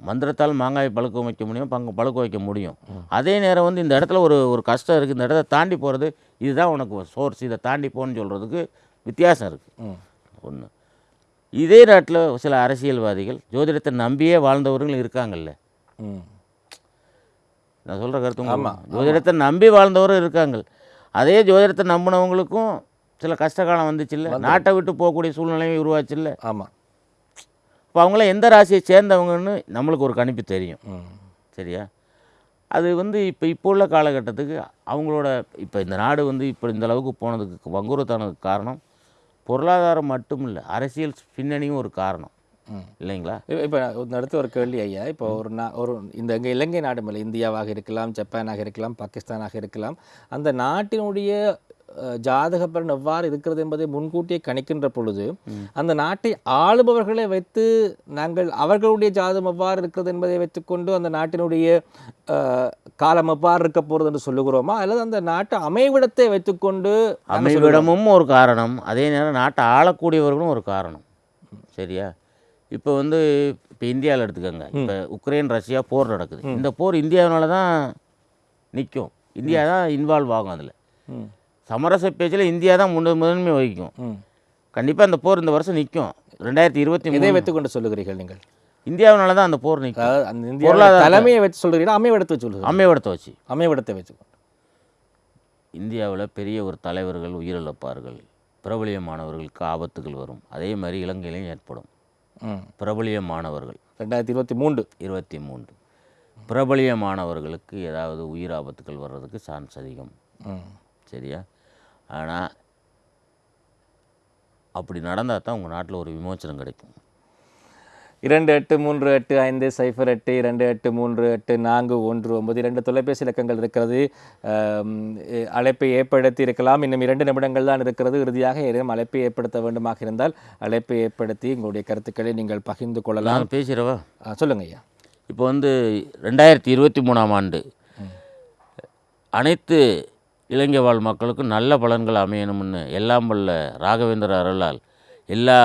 மந்திரத்தால் மாங்காய் பழுக்க வைக்க முடியும் பங்கு பழுக்க வைக்க முடியும். அதே நேரம் வந்து இந்த இடத்துல ஒரு ஒரு கஷ்டம் இருக்குது இந்த இடத்த தாண்டி போகிறது இதுதான் உனக்கு சோர்ஸ் இதை தாண்டி போன்னு சொல்கிறதுக்கு வித்தியாசம் இருக்குது. ஒன்று இதே நாட்டில் சில அரசியல்வாதிகள் ஜோதிடத்தை நம்பியே வாழ்ந்தவர்கள் இருக்காங்கல்ல. நான் சொல்கிற கருத்து ஜோதிடத்தை நம்பி வாழ்ந்தவரும் இருக்காங்க. அதே ஜோதிடத்தை நம்பினவங்களுக்கும் சில கஷ்டகாலம் வந்துச்சுல்ல. நாட்டை விட்டு போகக்கூடிய சூழ்நிலையும் உருவாச்சுல்ல. ஆமாம் இப்போ அவங்களாம் எந்த ராசியை சேர்ந்தவங்கன்னு நம்மளுக்கு ஒரு கணிப்பு தெரியும். சரியா? அது வந்து இப்போ இப்போ உள்ள காலகட்டத்துக்கு அவங்களோட இப்போ இந்த நாடு வந்து இப்போ இந்த அளவுக்கு போனதுக்கு வங்குரத்தானதுக்கு காரணம் பொருளாதாரம் மட்டும் இல்லை அரசியல் பின்னணியும் ஒரு காரணம். இல்லைங்களா? இப்போ இந்த அடுத்து ஒரு கேள்வி ஐயா இப்போ ஒரு நா ஒரு இந்த எங்கள் இலங்கை நாடு மேலே இந்தியாவாக இருக்கலாம் ஜப்பானாக இருக்கலாம் பாகிஸ்தானாக இருக்கலாம் அந்த நாட்டினுடைய ஜாதக பலன் எவ்வாறு இருக்கிறது என்பதை முன்கூட்டியே கணிக்கின்ற பொழுது அந்த நாட்டை ஆளுபவர்களை வைத்து நாங்கள் அவர்களுடைய ஜாதகம் எவ்வாறு இருக்கிறது என்பதை வைத்துக்கொண்டு அந்த நாட்டினுடைய காலம் எவ்வாறு இருக்க போகிறது என்று சொல்லுகிறோமா? அல்லது அந்த நாட்டு அமைவிடத்தை வைத்துக்கொண்டு? அமைவிடமும் ஒரு காரணம் அதே நேரம் நாட்டை ஆளக்கூடியவர்களும் ஒரு காரணம். சரியா? இப்போ வந்து இப்போ இந்தியாவில் எடுத்துக்கோங்க. இப்போ உக்ரைன் ரஷ்யா போர் நடக்குது. இந்த போர் இந்தியாவினால தான் நிற்கும். இந்தியா தான் இன்வால்வ் ஆகும் அதில். சமரச பேச்சில் இந்தியா தான் முன்ன முதன்மை வகிக்கும். கண்டிப்பாக அந்த போர் இந்த வருஷம் நிற்கும் ரெண்டாயிரத்தி இருபத்தி இதை மூணு. வைத்துக்கொண்டு சொல்லுகிறீர்கள் நீங்கள்? இந்தியாவினால தான் அந்த போர் நிற்கும் அந்த இந்தியா தலைமையை வச்சு சொல்கிறீங்களா அமைவிடத்தை வச்சு சொல்லுங்கள் அமைவிடத்தை வச்சு. அமைவிடத்தை வச்சுக்கொண்டு இந்தியாவில் பெரிய ஒரு தலைவர்கள் உயிரிழப்பார்கள். பிரபலியமானவர்களுக்கு ஆபத்துகள் வரும். அதே மாதிரி இலங்கையிலையும் ஏற்படும். பிரபலியமானவர்கள். ரெண்டாயிரத்தி இருபத்தி மூன்று. இருபத்தி மூன்று. பிரபலியமானவர்களுக்கு ஏதாவது உயிர் ஆபத்துகள் வர்றதுக்கு சான்ஸ் அதிகம். சரியா? ஆனால் அப்படி நடந்தால் தான் உங்கள் நாட்டில் ஒரு விமோச்சனம் கிடைக்கும். இரண்டு எட்டு மூன்று எட்டு ஐந்து சைஃபர் எட்டு இரண்டு எட்டு மூன்று எட்டு நான்கு ஒன்று ஒன்பது இரண்டு தொலைபேசி இலக்கங்கள் இருக்கிறது. அழைப்பை ஏற்படுத்தி இருக்கலாம். இன்னும் இரண்டு நிமிடங்கள் தான் இருக்கிறது. இறுதியாக ஏதேனும் அழைப்பை ஏற்படுத்த வேண்டுமாக இருந்தால் அழைப்பை ஏற்படுத்தி உங்களுடைய கருத்துக்களை நீங்கள் பகிர்ந்து கொள்ளலாம். பேசுகிறவா? ஆ, சொல்லுங்க ஐயா. இப்போ வந்து ரெண்டாயிரத்தி இருபத்தி மூணாம் ஆண்டு அனைத்து இலங்கை வாழ் மக்களுக்கும் நல்ல பலன்கள் அமையணும்னு எல்லாம் வல்ல ராகவேந்திர அருளால் எல்லா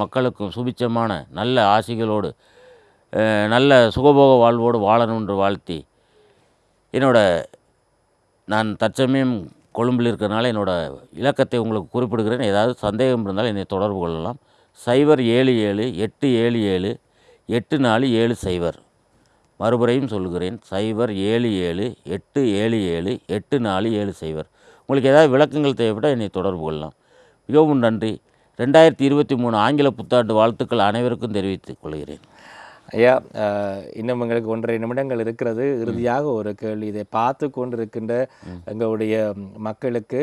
மக்களுக்கும் சுபிச்சமான நல்ல ஆசிகளோடு நல்ல சுகபோக வாழ்வோடு வாழணும்ன்று வாழ்த்தி என்னோட நான் தற்சமயம் கொழும்பில் இருக்கிறனால என்னோடய இலக்கத்தை உங்களுக்கு குறிப்பிடுகிறேன். ஏதாவது சந்தேகம் இருந்தால் என்னை தொடர்பு கொள்ளலாம். சைபர் ஏழு ஏழு எட்டு ஏழு ஏழு எட்டு நாலு ஏழு சைபர். மறுபடியும் சொல்கிறேன் சைபர் ஏழு ஏழு எட்டு ஏழு ஏழு எட்டு நாலு ஏழு சைபர் உங்களுக்கு ஏதாவது விளக்கங்கள் தேவைப்பட்டால் என்னை தொடர்பு கொள்ளலாம். மிகவும் நன்றி. ரெண்டாயிரத்தி இருபத்தி மூணு ஆங்கில புத்தாண்டு வாழ்த்துக்கள் அனைவருக்கும் தெரிவித்துக் கொள்கிறேன். ஐயா இன்னும் எங்களுக்கு ஒன்றரை நிமிடங்கள் இருக்கிறது. இறுதியாக ஒரு கேள்வி இதை பார்த்து கொண்டிருக்கின்ற எங்களுடைய மக்களுக்கு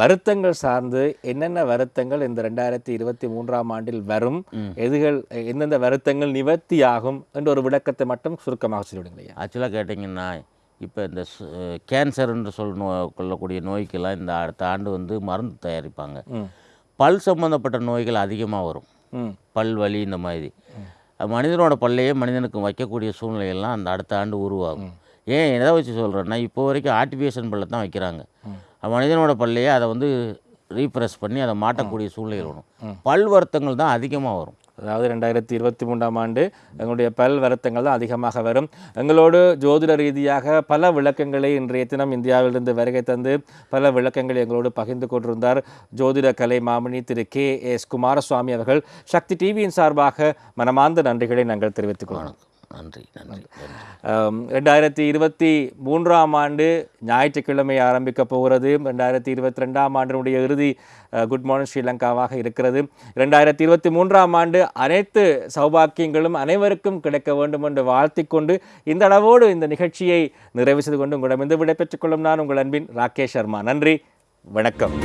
வருத்தங்கள் சார்ந்து என்னென்ன வருத்தங்கள் இந்த ரெண்டாயிரத்தி இருபத்தி மூன்றாம் ஆண்டில் வரும்? எதுகள் எந்தெந்த வருத்தங்கள் நிவர்த்தியாகும் என்ற ஒரு விளக்கத்தை மட்டும் சுருக்கமாக சொல்லிவிடுங்க ஆக்சுவலாக கேட்டிங்கன்னா இப்போ இந்த கேன்சர் என்று சொல் நோ கொள்ளக்கூடிய நோய்க்கெல்லாம் இந்த அடுத்த ஆண்டு வந்து மருந்து தயாரிப்பாங்க. பல் சம்பந்தப்பட்ட நோய்கள் அதிகமாக வரும். பல் வலி இந்த மாதிரி. மனிதனோட பல்லையே மனிதனுக்கு வைக்கக்கூடிய சூழ்நிலையெல்லாம் அந்த அடுத்த ஆண்டு உருவாகும். ஏன் எதை வச்சு சொல்கிறேன்னா இப்போ வரைக்கும் ஆர்டிஃபிஷியல் பல்லை தான் வைக்கிறாங்க மனிதனோட பல்லையே அதை வந்து ரீப்ரெஸ் பண்ணி அதை மாட்டக்கூடிய சூழ்நிலை வரும் பல் வருத்தங்கள் தான் அதிகமாக வரும். அதாவது ரெண்டாயிரத்தி இருபத்தி மூன்றாம் ஆண்டு எங்களுடைய பல் வருத்தங்கள் தான் அதிகமாக வரும். எங்களோடு ஜோதிட ரீதியாக பல விளக்கங்களை இன்றைய தினம் இந்தியாவிலிருந்து வருகை தந்து பல விளக்கங்களை எங்களோடு பகிர்ந்து கொண்டிருந்தார் ஜோதிட கலை மாமணி திரு கே எஸ் குமாரசுவாமி அவர்கள். சக்தி டிவியின் சார்பாக மனமார்ந்த நன்றிகளை நாங்கள் தெரிவித்துக் கொள்கிறோம். நன்றி நன்றி ரெண்டாயிரத்தி இருபத்தி மூன்றாம் ஆண்டு ஞாயிற்றுக்கிழமை ஆரம்பிக்க போகிறது. ரெண்டாயிரத்தி இருபத்தி ரெண்டாம் ஆண்டினுடைய இறுதி குட் மார்னிங் ஸ்ரீலங்காவாக இருக்கிறது. ரெண்டாயிரத்தி இருபத்தி மூன்றாம் ஆண்டு அனைத்து சௌபாக்கியங்களும் அனைவருக்கும் கிடைக்க வேண்டும் என்று வாழ்த்திக் கொண்டு இந்த அளவோடு இந்த நிகழ்ச்சியை நிறைவு செய்து கொண்டு உங்களிடமிருந்து விடைபெற்றுக் கொள்ளும் நான் உங்கள் அன்பின் ராகேஷ் சர்மா. நன்றி வணக்கம்.